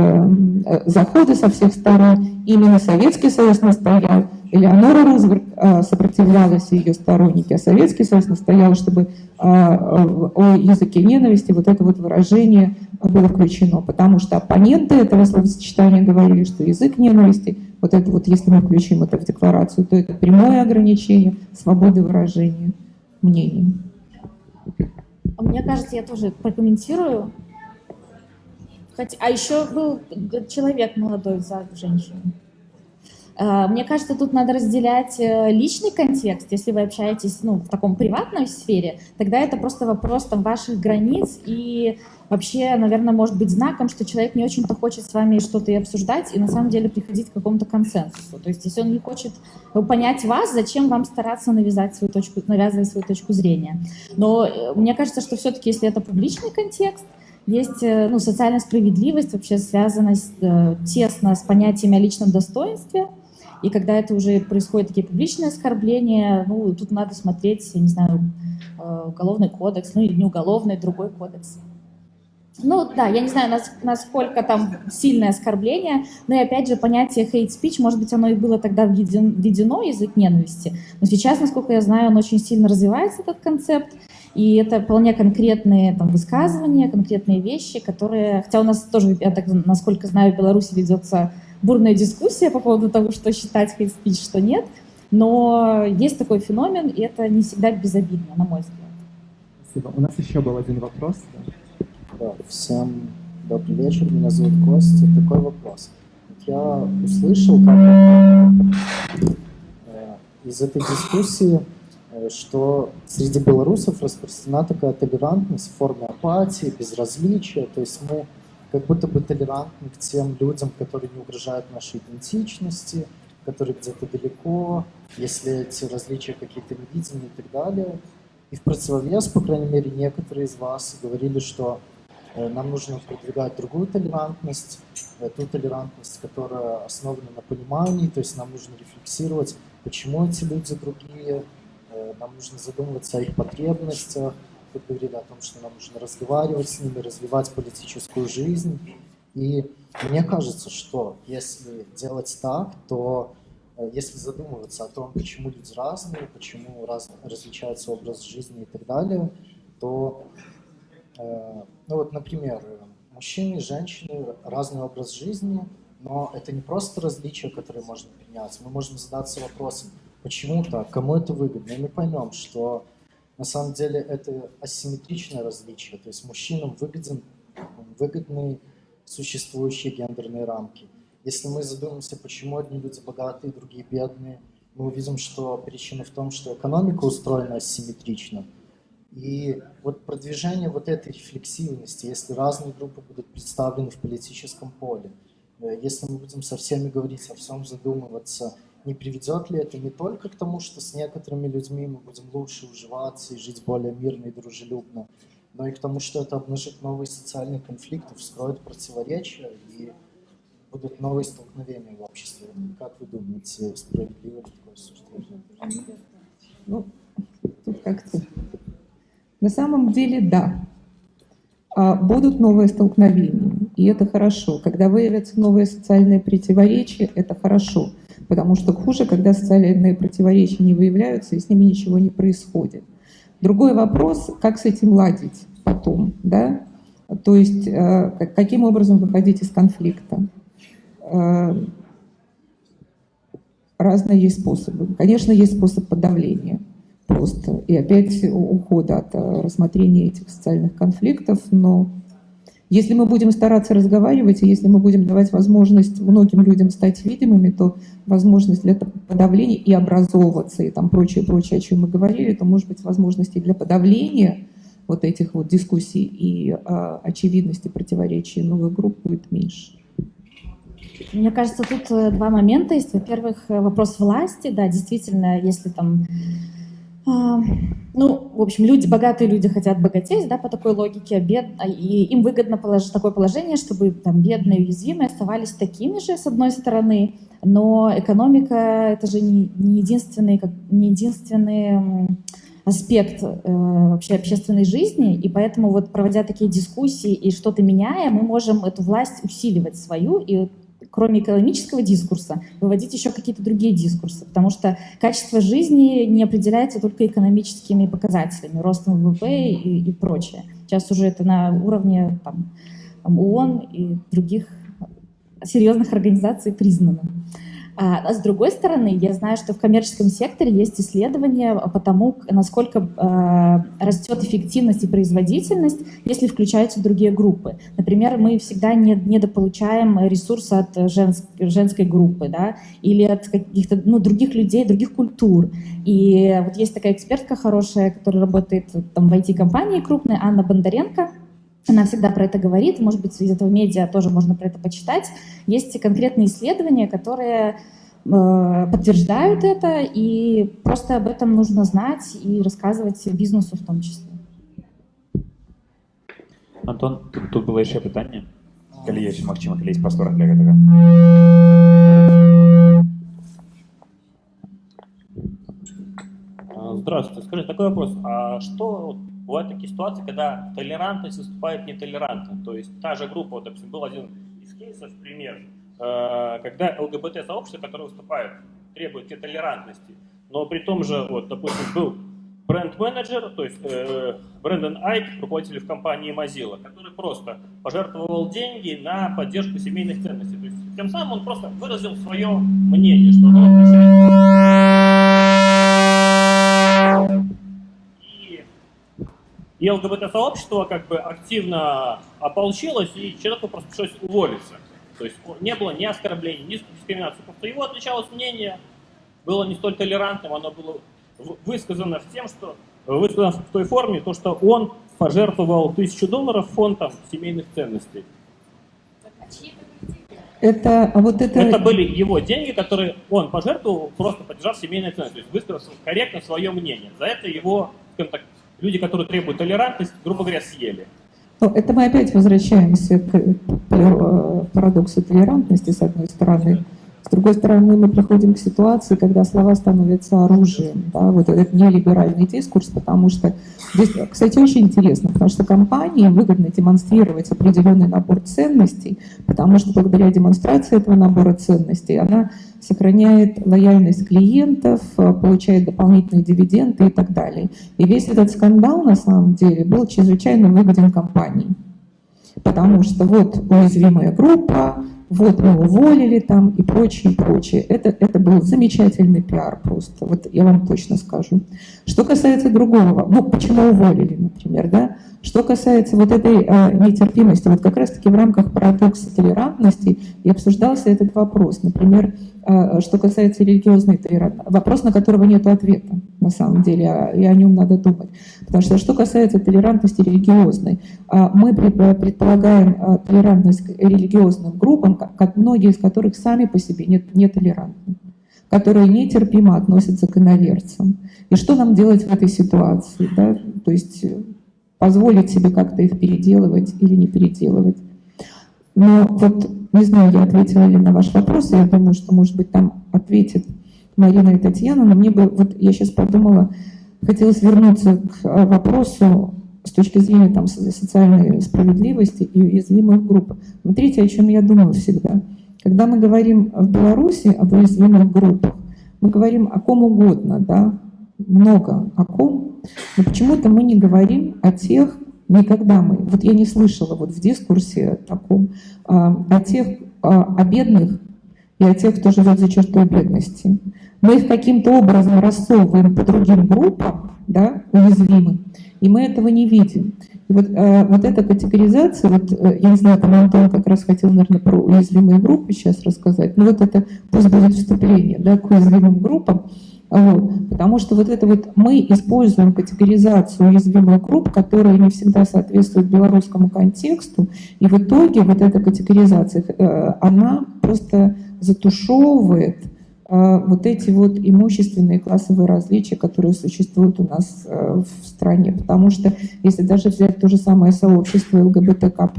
э, заходы со всех сторон. Именно Советский Союз настоял, Элеонора Рузвельт э, сопротивлялась, и ее сторонники, а Советский Союз настоял, чтобы э, о языке ненависти вот это вот выражение было включено, потому что оппоненты этого словосочетания говорили, что язык ненависти – вот это вот, если мы включим это в декларацию, то это прямое ограничение свободы выражения мнений. А мне кажется, я тоже прокомментирую. Хоть, а еще был человек молодой за женщину. А, мне кажется, тут надо разделять э, личный контекст. Если вы общаетесь ну, в таком приватной сфере, тогда это просто вопрос там, ваших границ и вообще, наверное, может быть знаком, что человек не очень-то хочет с вами что-то и обсуждать, и на самом деле приходить к какому-то консенсусу. То есть если он не хочет понять вас, зачем вам стараться навязать свою точку, навязывать свою точку зрения. Но э, мне кажется, что все-таки, если это публичный контекст, есть э, ну, социальная справедливость, вообще связана с, тесно с понятиями о личном достоинстве, и когда это уже происходит такие публичные оскорбления, ну, тут надо смотреть, я не знаю, э, уголовный кодекс, ну или не уголовный, другой кодекс. Ну да, я не знаю, насколько там сильное оскорбление, но и опять же понятие hate speech, может быть, оно и было тогда введено, язык ненависти, но сейчас, насколько я знаю, он очень сильно развивается, этот концепт, и это вполне конкретные там, высказывания, конкретные вещи, которые, хотя у нас тоже, я так, насколько знаю, в Беларуси ведется бурная дискуссия по поводу того, что считать hate speech, что нет. Но есть такой феномен, и это не всегда безобидно, на мой взгляд. Спасибо. У нас еще был один вопрос. Да, всем добрый вечер, меня зовут Костя. Такой вопрос. Я услышал, как э, из этой дискуссии, э, что среди белорусов распространена такая толерантность в форме апатии, безразличия. То есть мы как будто бы толерантны к тем людям, которые не угрожают нашей идентичности, которые где-то далеко, если эти различия какие-то невидимые и так далее. И в противовес, по крайней мере, некоторые из вас говорили, что э, нам нужно продвигать другую толерантность, э, ту толерантность, которая основана на понимании, то есть нам нужно рефлексировать, почему эти люди другие, э, нам нужно задумываться о их потребностях, Тут говорили о том, что нам нужно разговаривать с ними, развивать политическую жизнь. И мне кажется, что если делать так, то э, если задумываться о том, почему люди разные, почему раз, различается образ жизни и так далее, то, э, ну вот, например, мужчины и женщины разный образ жизни, но это не просто различия, которые можно принять. Мы можем задаться вопросом, почему так, кому это выгодно, и мы поймем, что на самом деле это асимметричное различие, то есть мужчинам выгоден, выгодны существующие гендерные рамки. Если мы задумаемся, почему одни люди богатые, другие бедные, мы увидим, что причина в том, что экономика устроена асимметрично. И вот продвижение вот этой рефлексивности, если разные группы будут представлены в политическом поле, Э, если мы будем со всеми говорить, со всем задумываться, не приведет ли это не только к тому, что с некоторыми людьми мы будем лучше уживаться и жить более мирно и дружелюбно, но и к тому, что это обнажит новые социальные конфликты, вскроет противоречия и будут новые столкновения в обществе. Как вы думаете, справедливо ли такое суждение? Ну, как-то... На самом деле, да. А будут новые столкновения, и это хорошо. Когда выявятся новые социальные противоречия, это хорошо. Потому что хуже, когда социальные противоречия не выявляются, и с ними ничего не происходит. Другой вопрос, как с этим ладить потом, да? То есть, э, каким образом выходить из конфликта. Э, разные есть способы. Конечно, есть способ подавления просто. И опять ухода от э, рассмотрения этих социальных конфликтов. Но если мы будем стараться разговаривать, и если мы будем давать возможность многим людям стать видимыми, то возможность для подавления и образовываться, и там прочее, прочее, о чем мы говорили, то может быть возможности для подавления вот этих вот дискуссий и а, очевидности противоречий новых групп будет меньше. Мне кажется, тут э, два момента есть. Во-первых, э, вопрос власти. Да, действительно, если там а, ну, в общем, люди, богатые люди хотят богатеть, да, по такой логике, а бед... А, и им выгодно положить такое положение, чтобы там бедные и уязвимые оставались такими же, с одной стороны, но экономика — это же не, не единственный, как, не единственный аспект э, вообще общественной жизни, и поэтому вот проводя такие дискуссии и что-то меняя, мы можем эту власть усиливать свою и кроме экономического дискурса, выводить еще какие-то другие дискурсы, потому что качество жизни не определяется только экономическими показателями, ростом ВВП и, и прочее. Сейчас уже это на уровне там, ООН и других серьезных организаций признано. А, а с другой стороны, я знаю, что в коммерческом секторе есть исследования по тому, насколько э, растет эффективность и производительность, если включаются другие группы. Например, мы всегда не, недополучаем ресурсы от женск, женской группы да, или от каких-то ну, других людей, других культур. И вот есть такая экспертка хорошая, которая работает там, в IT-компании крупной, Анна Бондаренко, она всегда про это говорит, может быть, из этого медиа тоже можно про это почитать. Есть конкретные исследования, которые э, подтверждают это, и просто об этом нужно знать и рассказывать бизнесу в том числе. Антон, тут, тут было еще питание. Калі є Максима, калі є простор для этого. Здравствуйте. Скажите, такой вопрос. А что бывают такие ситуации, когда толерантность выступает нетолерантно? То есть та же группа, вот, допустим, был один из кейсов, пример, э, когда ЛГБТ-сообщество, которое выступает, требует нетолерантности, но при том же, вот, допустим, был бренд-менеджер, то есть э, Брэндон Айк, руководитель в компании Mozilla, который просто пожертвовал деньги на поддержку семейных ценностей. То есть тем самым он просто выразил свое мнение, что оно отвечает И ЛГБТ-сообщество как бы активно ополчилось, и человеку просто пришлось уволиться. То есть не было ни оскорблений, ни дискриминации. Просто его отличалось мнение, было не столь толерантным, оно было высказано в тем, что высказано в той форме, то, что он пожертвовал тысячу долларов фондом семейных ценностей. Это, а вот это... это были его деньги, которые он пожертвовал, просто поддержав семейные ценности, то есть высказал корректно свое мнение. За это его, скажем так, люди, которые требуют толерантность, грубо говоря, съели. Ну, это мы опять возвращаемся к парадоксу толерантности, с одной стороны. С другой стороны, мы приходим к ситуации, когда слова становятся оружием. Да? Вот этот нелиберальный дискурс, потому что здесь, кстати, очень интересно, потому что компании выгодно демонстрировать определенный набор ценностей, потому что благодаря демонстрации этого набора ценностей она сохраняет лояльность клиентов, получает дополнительные дивиденды и так далее. И весь этот скандал, на самом деле, был чрезвычайно выгоден компании. Потому что вот уязвимая группа, вот мы уволили там и прочее, прочее. Это, это был замечательный пиар просто, вот я вам точно скажу. Что касается другого, ну почему уволили, например, да? Что касается вот этой а, нетерпимости, вот как раз-таки в рамках парадокса толерантности и обсуждался этот вопрос. Например, а, что касается религиозной толерантности, вопрос, на которого нет ответа на самом деле, а, и о нем надо думать. Потому что что касается толерантности религиозной, а, мы предполагаем а, толерантность к религиозным группам, как многие из которых сами по себе не, не толерантны которые нетерпимо относятся к иноверцам. И что нам делать в этой ситуации? Да? То есть э, позволить себе как-то их переделывать или не переделывать. Но вот, не знаю, я ответила ли на ваш вопрос, я думаю, что, может быть, там ответит Марина и Татьяна, но мне бы, вот я сейчас подумала, хотелось вернуться к э, вопросу с точки зрения там, социальной справедливости и уязвимых групп. Смотрите, о чем я думаю всегда – когда мы говорим в Беларуси об уязвимых группах, мы говорим о ком угодно, да, много о ком, но почему-то мы не говорим о тех, никогда мы, вот я не слышала вот в дискурсе таком, а, о тех, а, о бедных и о тех, кто живет за чертой бедности. Мы их каким-то образом рассовываем по другим группам, да, уязвимым, и мы этого не видим. И вот, э, вот эта категоризация, вот, э, я не знаю, там Антон как раз хотел, наверное, про уязвимые группы сейчас рассказать, но вот это пусть будет вступление да, к уязвимым группам, вот, потому что вот это вот мы используем категоризацию уязвимых групп, которая не всегда соответствует белорусскому контексту, и в итоге вот эта категоризация, э, она просто затушевывает вот эти вот имущественные классовые различия, которые существуют у нас э, в стране. Потому что если даже взять то же самое сообщество ЛГБТК+,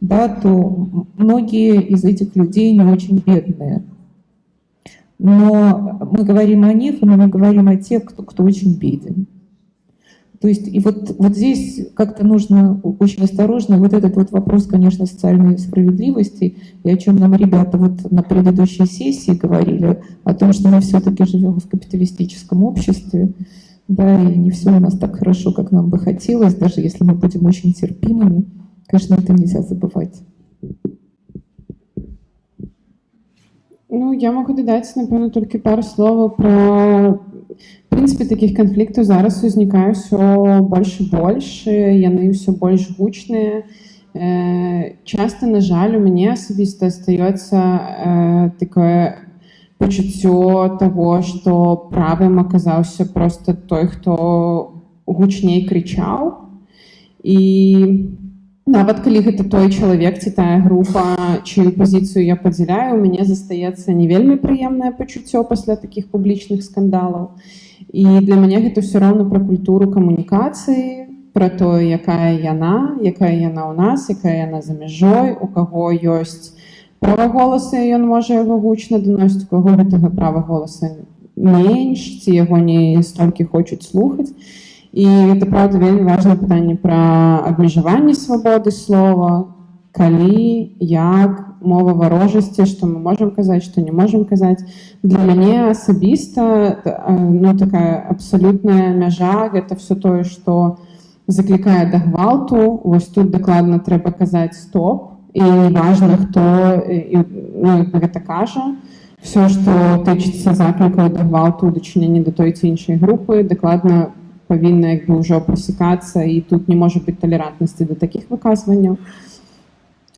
да, то многие из этих людей не очень бедные. Но мы говорим о них, но мы говорим о тех, кто, кто очень беден. То есть и вот, вот здесь как-то нужно очень осторожно, вот этот вот вопрос, конечно, социальной справедливости, и о чем нам ребята вот на предыдущей сессии говорили, о том, что мы все-таки живем в капиталистическом обществе, да, и не все у нас так хорошо, как нам бы хотелось, даже если мы будем очень терпимыми, конечно, это нельзя забывать. Ну, я могу додать, напевно, тільки пару слов про В прынцыпе такіх канфліктаў зараз узнікае ўсё больш і больш яны ўсё больш гучныя часто на жаль у мяне асабіста астаецца такое пачуццё того што правым аказаўся просто той хто гучней крычаў і нават калі гэта той чалавек ці тая група чыю пазіцыю я падзяляю у мяне застаецца не вельмі прыемнае пачуццё пасля такіх публічных скандалаў І для мяне гэта ўсё роўна пра культуру камунікацыі, пра тое, якая яна, якая яна ў нас, якая яна за мяжой, у каго ёсць права голаса, ён можа яго гучна даносіць, у каго гэтага права голаса менш, ці яго не столькі хочуць слухаць. І гэта правда вельмі важное пытанне пра абмежаванне свабоды слова, калі, як, мова варожасці што мы можам казаць што не можам казаць для мяне асабіста ну такая абсалютная мяжа гэта все тое што заклікае да гвалту вось тут дакладна трэба казаць стоп і важна хто ну, гэта кажа все што тычыцца заклікаў да гвалту дачынення да той ці іншай групы дакладна павінна як бы ўжо прасекацца і тут не можа быць талерантнасці да такіх выказванняў і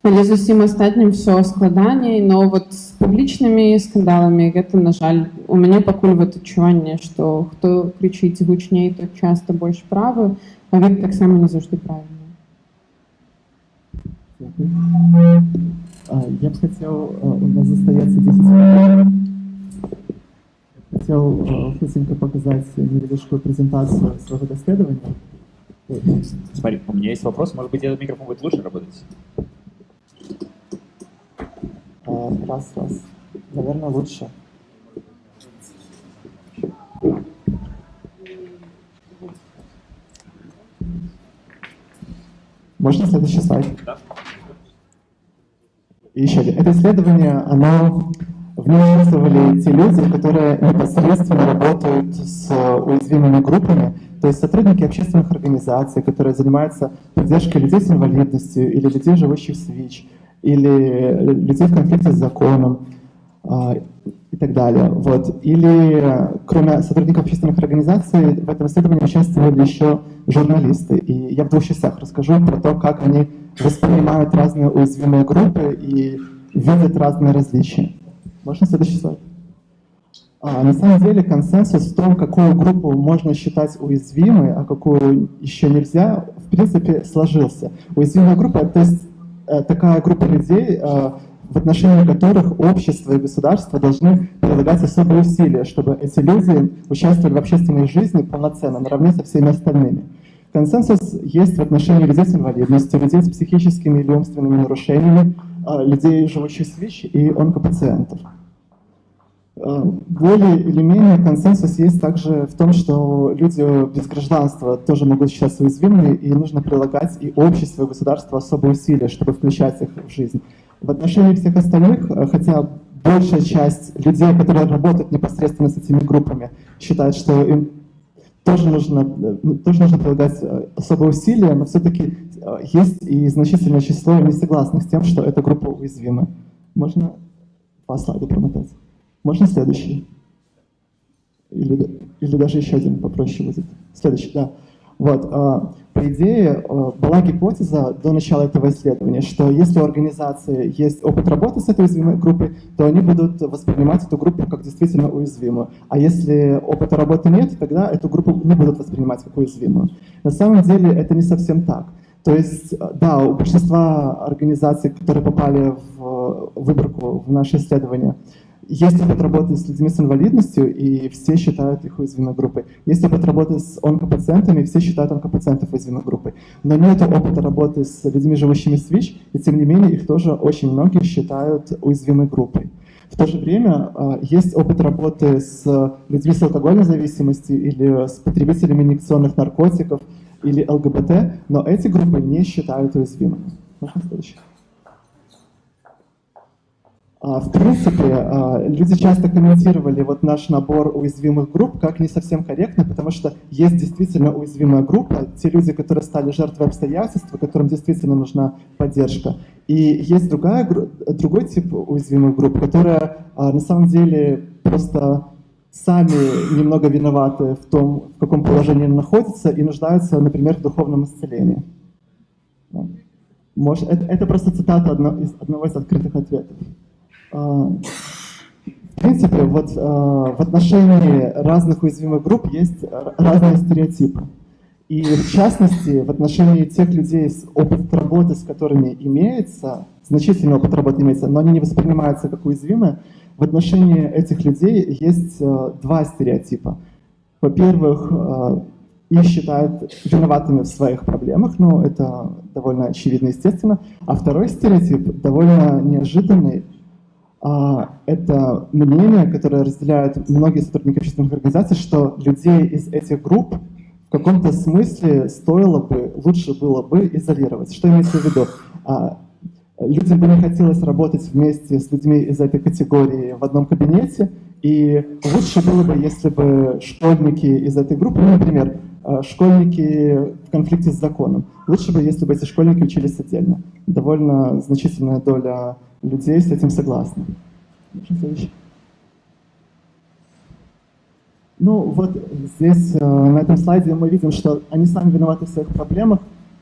Але з усім астатнім все складаней, но вот з публічнымі скандаламі гэта на жаль у мяне пакуль вот адчуванне, што хто крычыць гучней, то часто больш правы, а гэта таксама не заўжды правильно. Я бы хотел, у нас застается 10 минут. Хотел быстренько показать небольшую презентацию своего исследования. Смотри, у меня есть вопрос, может быть, этот микрофон будет лучше работать? Раз, раз. Наверное, лучше. Можно следующий слайд? Да. И еще один. Это исследование, оно в нем участвовали те люди, которые непосредственно работают с уязвимыми группами, то есть сотрудники общественных организаций, которые занимаются поддержкой людей с инвалидностью или людей, живущих с ВИЧ, или людей в конфликте с законом. А, и так далее. Вот. Или кроме сотрудников общественных организаций в этом исследовании участвовали еще журналисты. И я в двух частях расскажу про то, как они воспринимают разные уязвимые группы и видят разные различия. Можно следующий слайд? А, на самом деле консенсус в том, какую группу можно считать уязвимой, а какую еще нельзя, в принципе, сложился. Уязвимая группа, то есть э, такая группа людей, э, в отношении которых общество и государство должны прилагать особые усилия, чтобы эти люди участвовали в общественной жизни полноценно, наравне со всеми остальными. Консенсус есть в отношении людей с инвалидностью, людей с психическими или умственными нарушениями, людей, живущих с ВИЧ и онкопациентов. Э, более или менее консенсус есть также в том, что люди без гражданства тоже могут считаться уязвимыми, и нужно прилагать и общество, и государство особые усилия, чтобы включать их в жизнь. В отношении всех остальных, э, хотя большая часть людей, которые работают непосредственно с этими группами, считают, что им тоже нужно, э, ну, тоже нужно прилагать особые усилия, но все-таки есть и значительное число несогласных с тем, что эта группа уязвима. Можно по слайду промотать? Можно следующий? Или, или даже еще один попроще будет. Следующий, да. Вот, а, по идее, а, была гипотеза до начала этого исследования, что если у организации есть опыт работы с этой уязвимой группой, то они будут воспринимать эту группу как действительно уязвимую. А если опыта работы нет, тогда эту группу не будут воспринимать как уязвимую. На самом деле это не совсем так. То есть, да, у большинства организаций, которые попали в выборку в наше исследование, есть опыт работы с людьми с инвалидностью, и все считают их уязвимой группой. Есть опыт работы с онкопациентами, и все считают онкопациентов уязвимой группой. Но нет опыта работы с людьми, живущими с ВИЧ, и тем не менее их тоже очень многие считают уязвимой группой. В то же время а, есть опыт работы с людьми с алкогольной зависимостью или с потребителями инъекционных наркотиков или ЛГБТ, но эти группы не считают уязвимыми. Можно следующий? А, в принципе, а, люди часто комментировали вот наш набор уязвимых групп как не совсем корректно, потому что есть действительно уязвимая группа, те люди, которые стали жертвой обстоятельств, которым действительно нужна поддержка. И есть другая, другой тип уязвимых групп, которые а, на самом деле просто сами немного виноваты в том, в каком положении они находятся и нуждаются, например, в духовном исцелении. Может, это, это просто цитата одно, из, одного из открытых ответов. А, в принципе, вот а, в отношении разных уязвимых групп есть разные стереотипы. И в частности, в отношении тех людей с опытом работы, с которыми имеется, значительный опыт работы имеется, но они не воспринимаются как уязвимые, в отношении этих людей есть а, два стереотипа. Во-первых, их считают виноватыми в своих проблемах, ну, это довольно очевидно, естественно. А второй стереотип довольно неожиданный, это мнение, которое разделяют многие сотрудники общественных организаций, что людей из этих групп в каком-то смысле стоило бы, лучше было бы изолировать. Что имеется в виду? А, людям бы не хотелось работать вместе с людьми из этой категории в одном кабинете, и лучше было бы, если бы школьники из этой группы, например, а, школьники в конфликте с законом, лучше бы, если бы эти школьники учились отдельно. Довольно значительная доля людей с этим согласны. Ну вот здесь э, на этом слайде мы видим, что они сами виноваты в своих проблемах.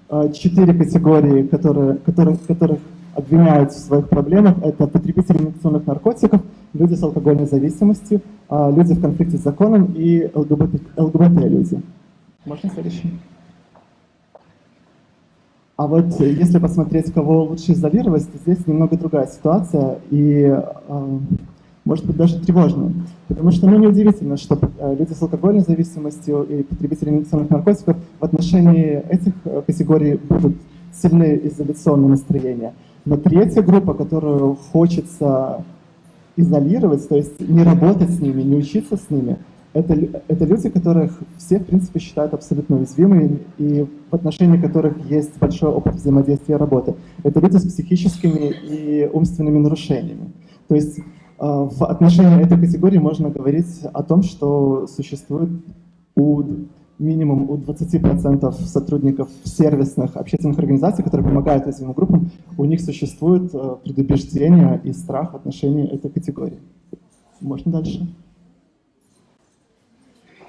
Э, четыре категории, которые, которых, которых обвиняют в своих проблемах, это потребители инъекционных наркотиков, люди с алкогольной зависимостью, э, люди в конфликте с законом и ЛГБТ, ЛГБТ-люди. Можно следующий? А вот если посмотреть, кого лучше изолировать, то здесь немного другая ситуация и, э, может быть, даже тревожная. Потому что, ну, неудивительно, что э, люди с алкогольной зависимостью и потребители инъекционных наркотиков в отношении этих э, категорий будут сильные изоляционные настроения. Но третья группа, которую хочется изолировать, то есть не работать с ними, не учиться с ними – это, это люди, которых все, в принципе, считают абсолютно уязвимыми и в отношении которых есть большой опыт взаимодействия и работы. Это люди с психическими и умственными нарушениями. То есть э, в отношении этой категории можно говорить о том, что существует у минимум у 20% сотрудников сервисных общественных организаций, которые помогают уязвимым группам, у них существует э, предубеждение и страх в отношении этой категории. Можно дальше?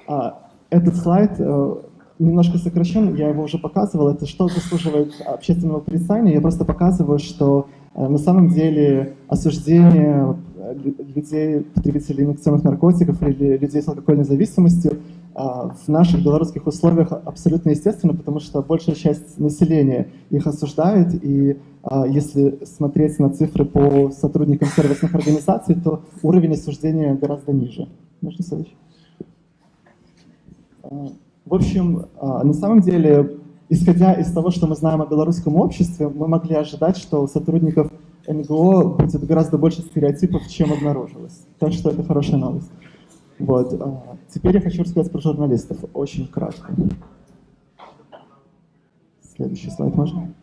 А, этот слайд э, немножко сокращен, я его уже показывал. Это что заслуживает общественного порицания. Я просто показываю, что э, на самом деле осуждение людей, потребителей инъекционных наркотиков или людей с алкогольной зависимостью в наших белорусских условиях абсолютно естественно, потому что большая часть населения их осуждает, и если смотреть на цифры по сотрудникам сервисных организаций, то уровень осуждения гораздо ниже. Можно следующий? В общем, а, на самом деле, исходя из того, что мы знаем о белорусском обществе, мы могли ожидать, что сотрудников НГО будет гораздо больше стереотипов, чем обнаружилось. Так что это хорошая новость. Вот. А, теперь я хочу рассказать про журналистов. Очень кратко. Следующий слайд можно?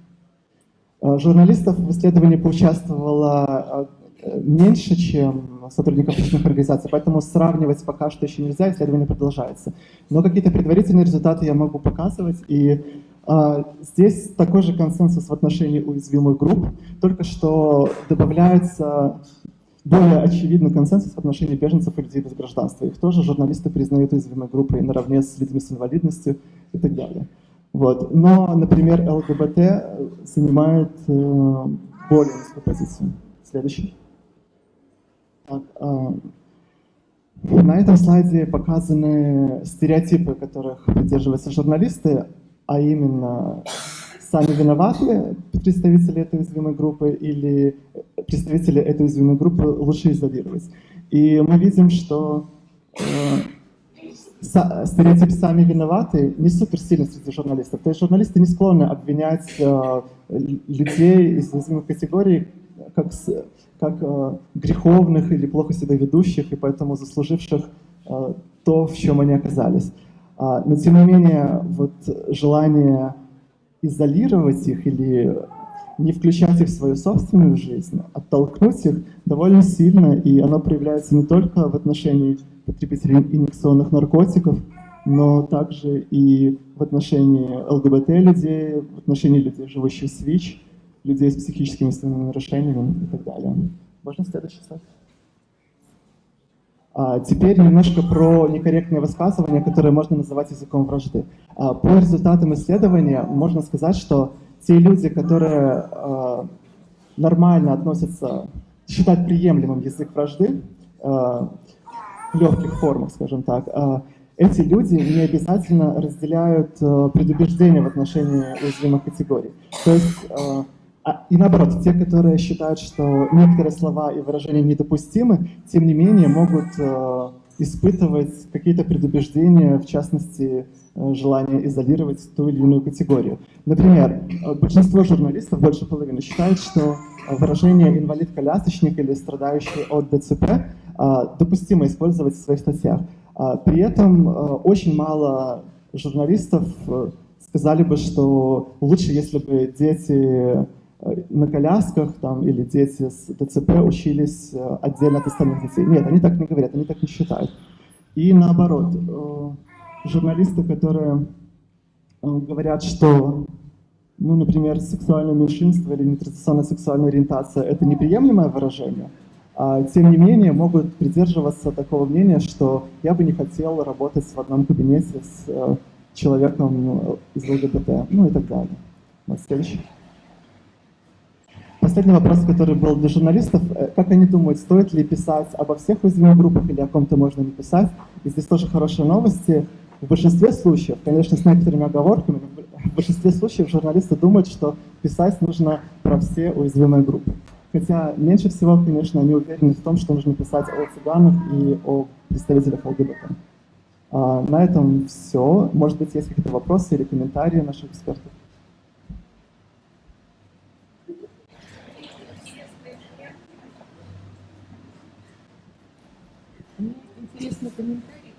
А, журналистов в исследовании поучаствовало меньше, чем сотрудников общественных организаций, поэтому сравнивать пока что еще нельзя, исследование продолжается. Но какие-то предварительные результаты я могу показывать, и здесь такой же консенсус в отношении уязвимых групп, только что добавляется более очевидный консенсус в отношении беженцев и людей без гражданства. Их тоже журналисты признают уязвимой группой наравне с людьми с инвалидностью и так далее. Вот. Но, например, ЛГБТ занимает э, более низкую позицию. Следующий. Так, а, на этом слайде показаны стереотипы, которых придерживаются журналисты, а именно сами виноваты представители этой уязвимой группы или представители этой уязвимой группы лучше изолировать. И мы видим, что э, стереотип «сами виноваты» не супер сильный среди журналистов. То есть журналисты не склонны обвинять э, людей из уязвимых категорий как как э, греховных или плохо себя ведущих, и поэтому заслуживших э, то, в чем они оказались. А, но тем не менее, вот желание изолировать их или не включать их в свою собственную жизнь, оттолкнуть их довольно сильно, и оно проявляется не только в отношении потребителей инъекционных наркотиков, но также и в отношении ЛГБТ-людей, в отношении людей, живущих с ВИЧ, людей с психическими нарушениями и так далее. Можно следующий слайд? А, теперь немножко про некорректные высказывания, которые можно называть языком вражды. А, по результатам исследования можно сказать, что те люди, которые а, нормально относятся, считают приемлемым язык вражды, в легких формах, скажем так, эти люди не обязательно разделяют предубеждения в отношении уязвимых категорий. То есть а, а, и наоборот, те, которые считают, что некоторые слова и выражения недопустимы, тем не менее могут э, испытывать какие-то предубеждения, в частности, э, желание изолировать ту или иную категорию. Например, э, большинство журналистов, больше половины, считают, что выражение «инвалид-колясочник» или «страдающий от ДЦП» допустимо использовать в своих статьях. При этом очень мало журналистов сказали бы, что лучше, если бы дети Э, на колясках там, или дети с ДЦП учились э, отдельно от остальных детей. Нет, они так не говорят, они так не считают. И наоборот, э, журналисты, которые говорят, что, ну, например, сексуальное меньшинство или нетрадиционная сексуальная ориентация – это неприемлемое выражение, а тем не менее могут придерживаться такого мнения, что я бы не хотел работать в одном кабинете с человеком из ЛГБТ, ну и так далее. Вот следующий. Последний вопрос, который был для журналистов. Э, как они думают, стоит ли писать обо всех уязвимых группах или о ком-то можно не писать? И здесь тоже хорошие новости. В большинстве случаев, конечно, с некоторыми оговорками, в большинстве случаев журналисты думают, что писать нужно про все уязвимые группы. Хотя меньше всего, конечно, они уверены в том, что нужно писать о цыганах и о представителях ЛГБТ. А, на этом все. Может быть, есть какие-то вопросы или комментарии наших экспертов? Интересный комментарий.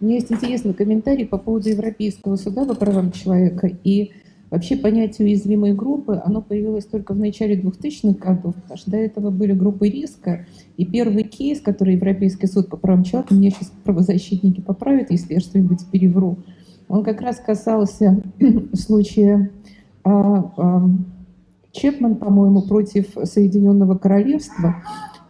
У меня есть интересный комментарий по поводу Европейского суда по правам человека. И вообще понятие уязвимой группы, оно появилось только в начале 2000-х годов, потому что до этого были группы риска. И первый кейс, который Европейский суд по правам человека, меня сейчас правозащитники поправят, если я что-нибудь перевру, он как раз касался случая а, а, Чепман, по-моему, против Соединенного Королевства.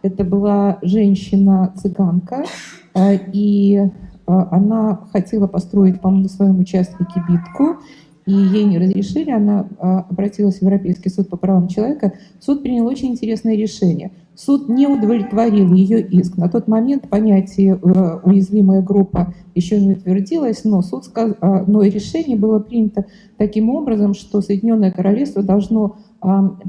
Это была женщина-цыганка, э, и э, она хотела построить, по-моему, на своем участке кибитку, и ей не разрешили, она обратилась в Европейский суд по правам человека. Суд принял очень интересное решение. Суд не удовлетворил ее иск. На тот момент понятие «уязвимая группа» еще не утвердилось, но, суд сказ... но решение было принято таким образом, что Соединенное Королевство должно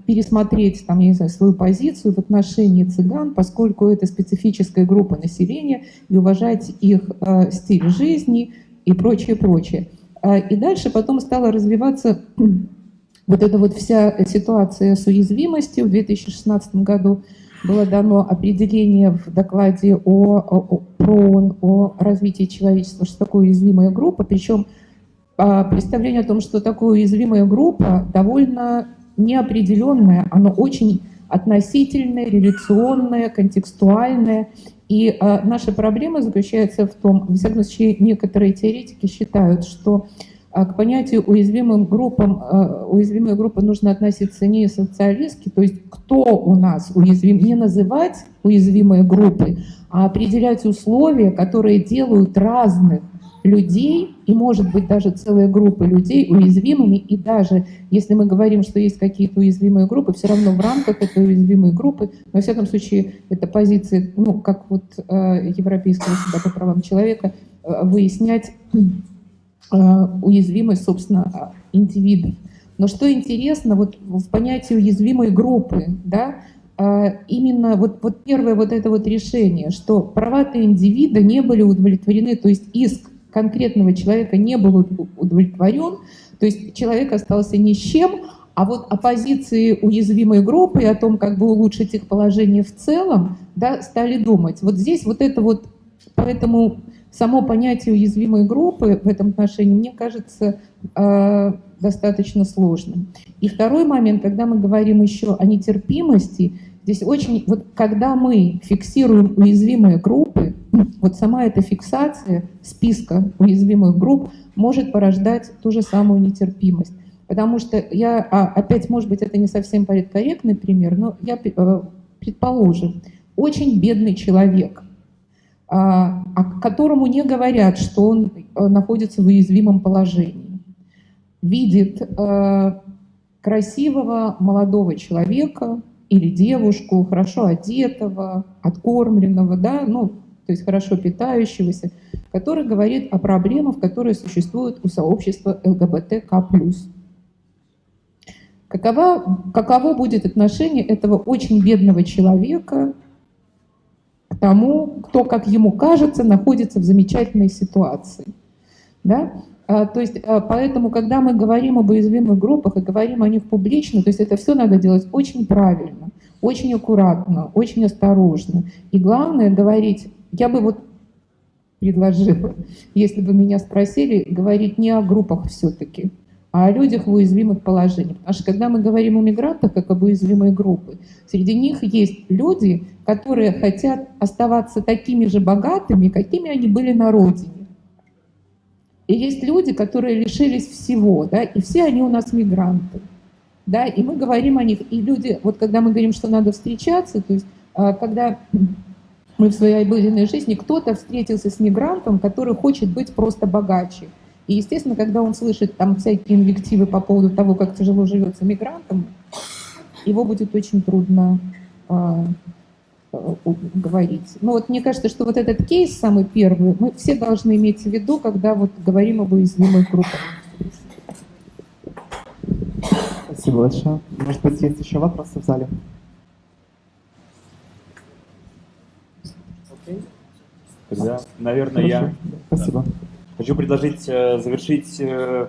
пересмотреть там, я не знаю, свою позицию в отношении цыган, поскольку это специфическая группа населения, и уважать их э, стиль жизни и прочее, прочее. А, и дальше потом стала развиваться вот эта вот вся ситуация с уязвимостью. В 2016 году было дано определение в докладе о, о, про о развитии человечества, что такое уязвимая группа, причем а, представление о том, что такое уязвимая группа, довольно неопределенное, оно очень относительное, реляционное, контекстуальное. И э, наша проблема заключается в том, в всяком случае, некоторые теоретики считают, что к понятию уязвимым группам, э, уязвимая группа нужно относиться не социалистски, то есть кто у нас уязвим, не называть уязвимые группы, а определять условия, которые делают разных людей, и может быть даже целая группа людей уязвимыми, и даже если мы говорим, что есть какие-то уязвимые группы, все равно в рамках этой уязвимой группы, во всяком случае, это позиция, ну, как вот э, Европейского суда по правам человека, э, выяснять э, уязвимость, собственно, индивидов. Но что интересно, вот в понятии уязвимой группы, да, э, именно вот, вот первое вот это вот решение, что права-то индивида не были удовлетворены, то есть иск конкретного человека не был удовлетворен, то есть человек остался ни с чем, а вот о позиции уязвимой группы и о том, как бы улучшить их положение в целом, да, стали думать. Вот здесь вот это вот, поэтому само понятие уязвимой группы в этом отношении, мне кажется, э, достаточно сложным. И второй момент, когда мы говорим еще о нетерпимости, здесь очень, вот когда мы фиксируем уязвимые группы, вот сама эта фиксация списка уязвимых групп может порождать ту же самую нетерпимость. Потому что я, а, опять, может быть, это не совсем политкорректный пример, но я, э, предположим, очень бедный человек, а, которому не говорят, что он э, находится в уязвимом положении, видит э, красивого молодого человека или девушку, хорошо одетого, откормленного, да, ну, то есть хорошо питающегося, который говорит о проблемах, которые существуют у сообщества ЛГБТК+. Каково, каково будет отношение этого очень бедного человека тому, кто, как ему кажется, находится в замечательной ситуации? Да? А, то есть, а, поэтому, когда мы говорим об уязвимых группах и говорим о них публично, то есть это все надо делать очень правильно, очень аккуратно, очень осторожно. И главное говорить я бы вот предложила, если бы меня спросили, говорить не о группах все-таки, о людях в уязвимых положениях. Потому что когда мы говорим о мигрантах как об уязвимой группе, среди них есть люди, которые хотят оставаться такими же богатыми, какими они были на родине. И есть люди, которые лишились всего, да, и все они у нас мигранты. Да, и мы говорим о них, и люди, вот когда мы говорим, что надо встречаться, то есть а, когда мы в своей обыденной жизни, кто-то встретился с мигрантом, который хочет быть просто богаче. И, естественно, когда он слышит там всякие инвективы по поводу того, как тяжело живется мигрантам, его будет очень трудно э, говорить. Но вот мне кажется, что вот этот кейс самый первый, мы все должны иметь в виду, когда вот говорим об уязвимых группах. Спасибо большое. Может быть, есть еще вопросы в зале? Тогда, наверное, я Спасибо. Хочу предложить э, завершить э,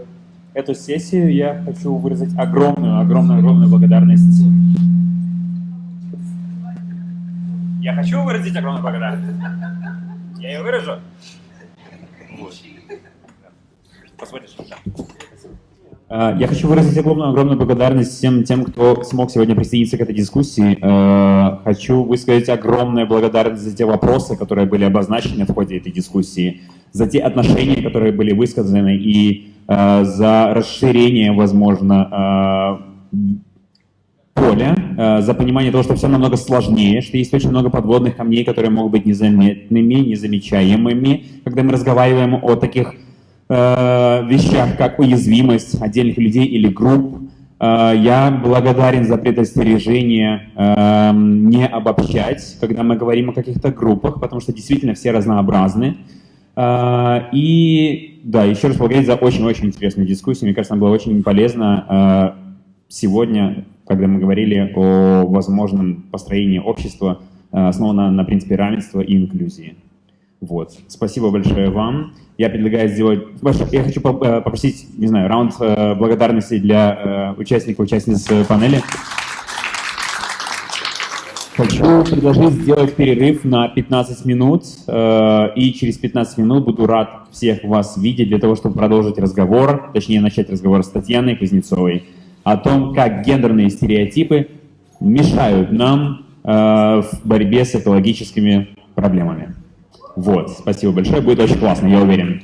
эту сессию. Я хочу выразить огромную, огромную, огромную благодарность. Я хочу выразить огромную благодарность. Я ее выражу. Вот. Посмотришь? Э, я хочу выразить огромную, огромную благодарность всем тем, кто смог сегодня присоединиться к этой дискуссии. Хочу высказать огромную благодарность за те вопросы, которые были обозначены в ходе этой дискуссии, за те отношения, которые были высказаны, и э, за расширение, возможно, Коля э, за понимание того, что все намного сложнее, что есть очень много подводных камней, которые могут быть незаметными, незамечаемыми, когда мы разговариваем о таких э, вещах, как уязвимость отдельных людей или групп. Э, я благодарен за предостережение э, не обобщать, когда мы говорим о каких-то группах, потому что действительно все разнообразны. Э, и да, еще раз благодарить за очень-очень интересную дискуссию. Мне кажется, она была очень полезна э, сегодня когда мы говорили о возможном построении общества, э, основанного на принципе равенства и инклюзии. Вот. Спасибо большое вам. Я предлагаю сделать... Я хочу э, попросить, не знаю, раунд э, благодарности для участников, участниц панели. Хочу предложить сделать перерыв на 15 минут, и через 15 минут буду рад всех вас видеть для того, чтобы продолжить разговор, точнее начать разговор с Татьяной Кузнецовой о том, как гендерные стереотипы мешают нам э, в борьбе с экологическими проблемами. Вот, спасибо большое, будет очень классно, я уверен.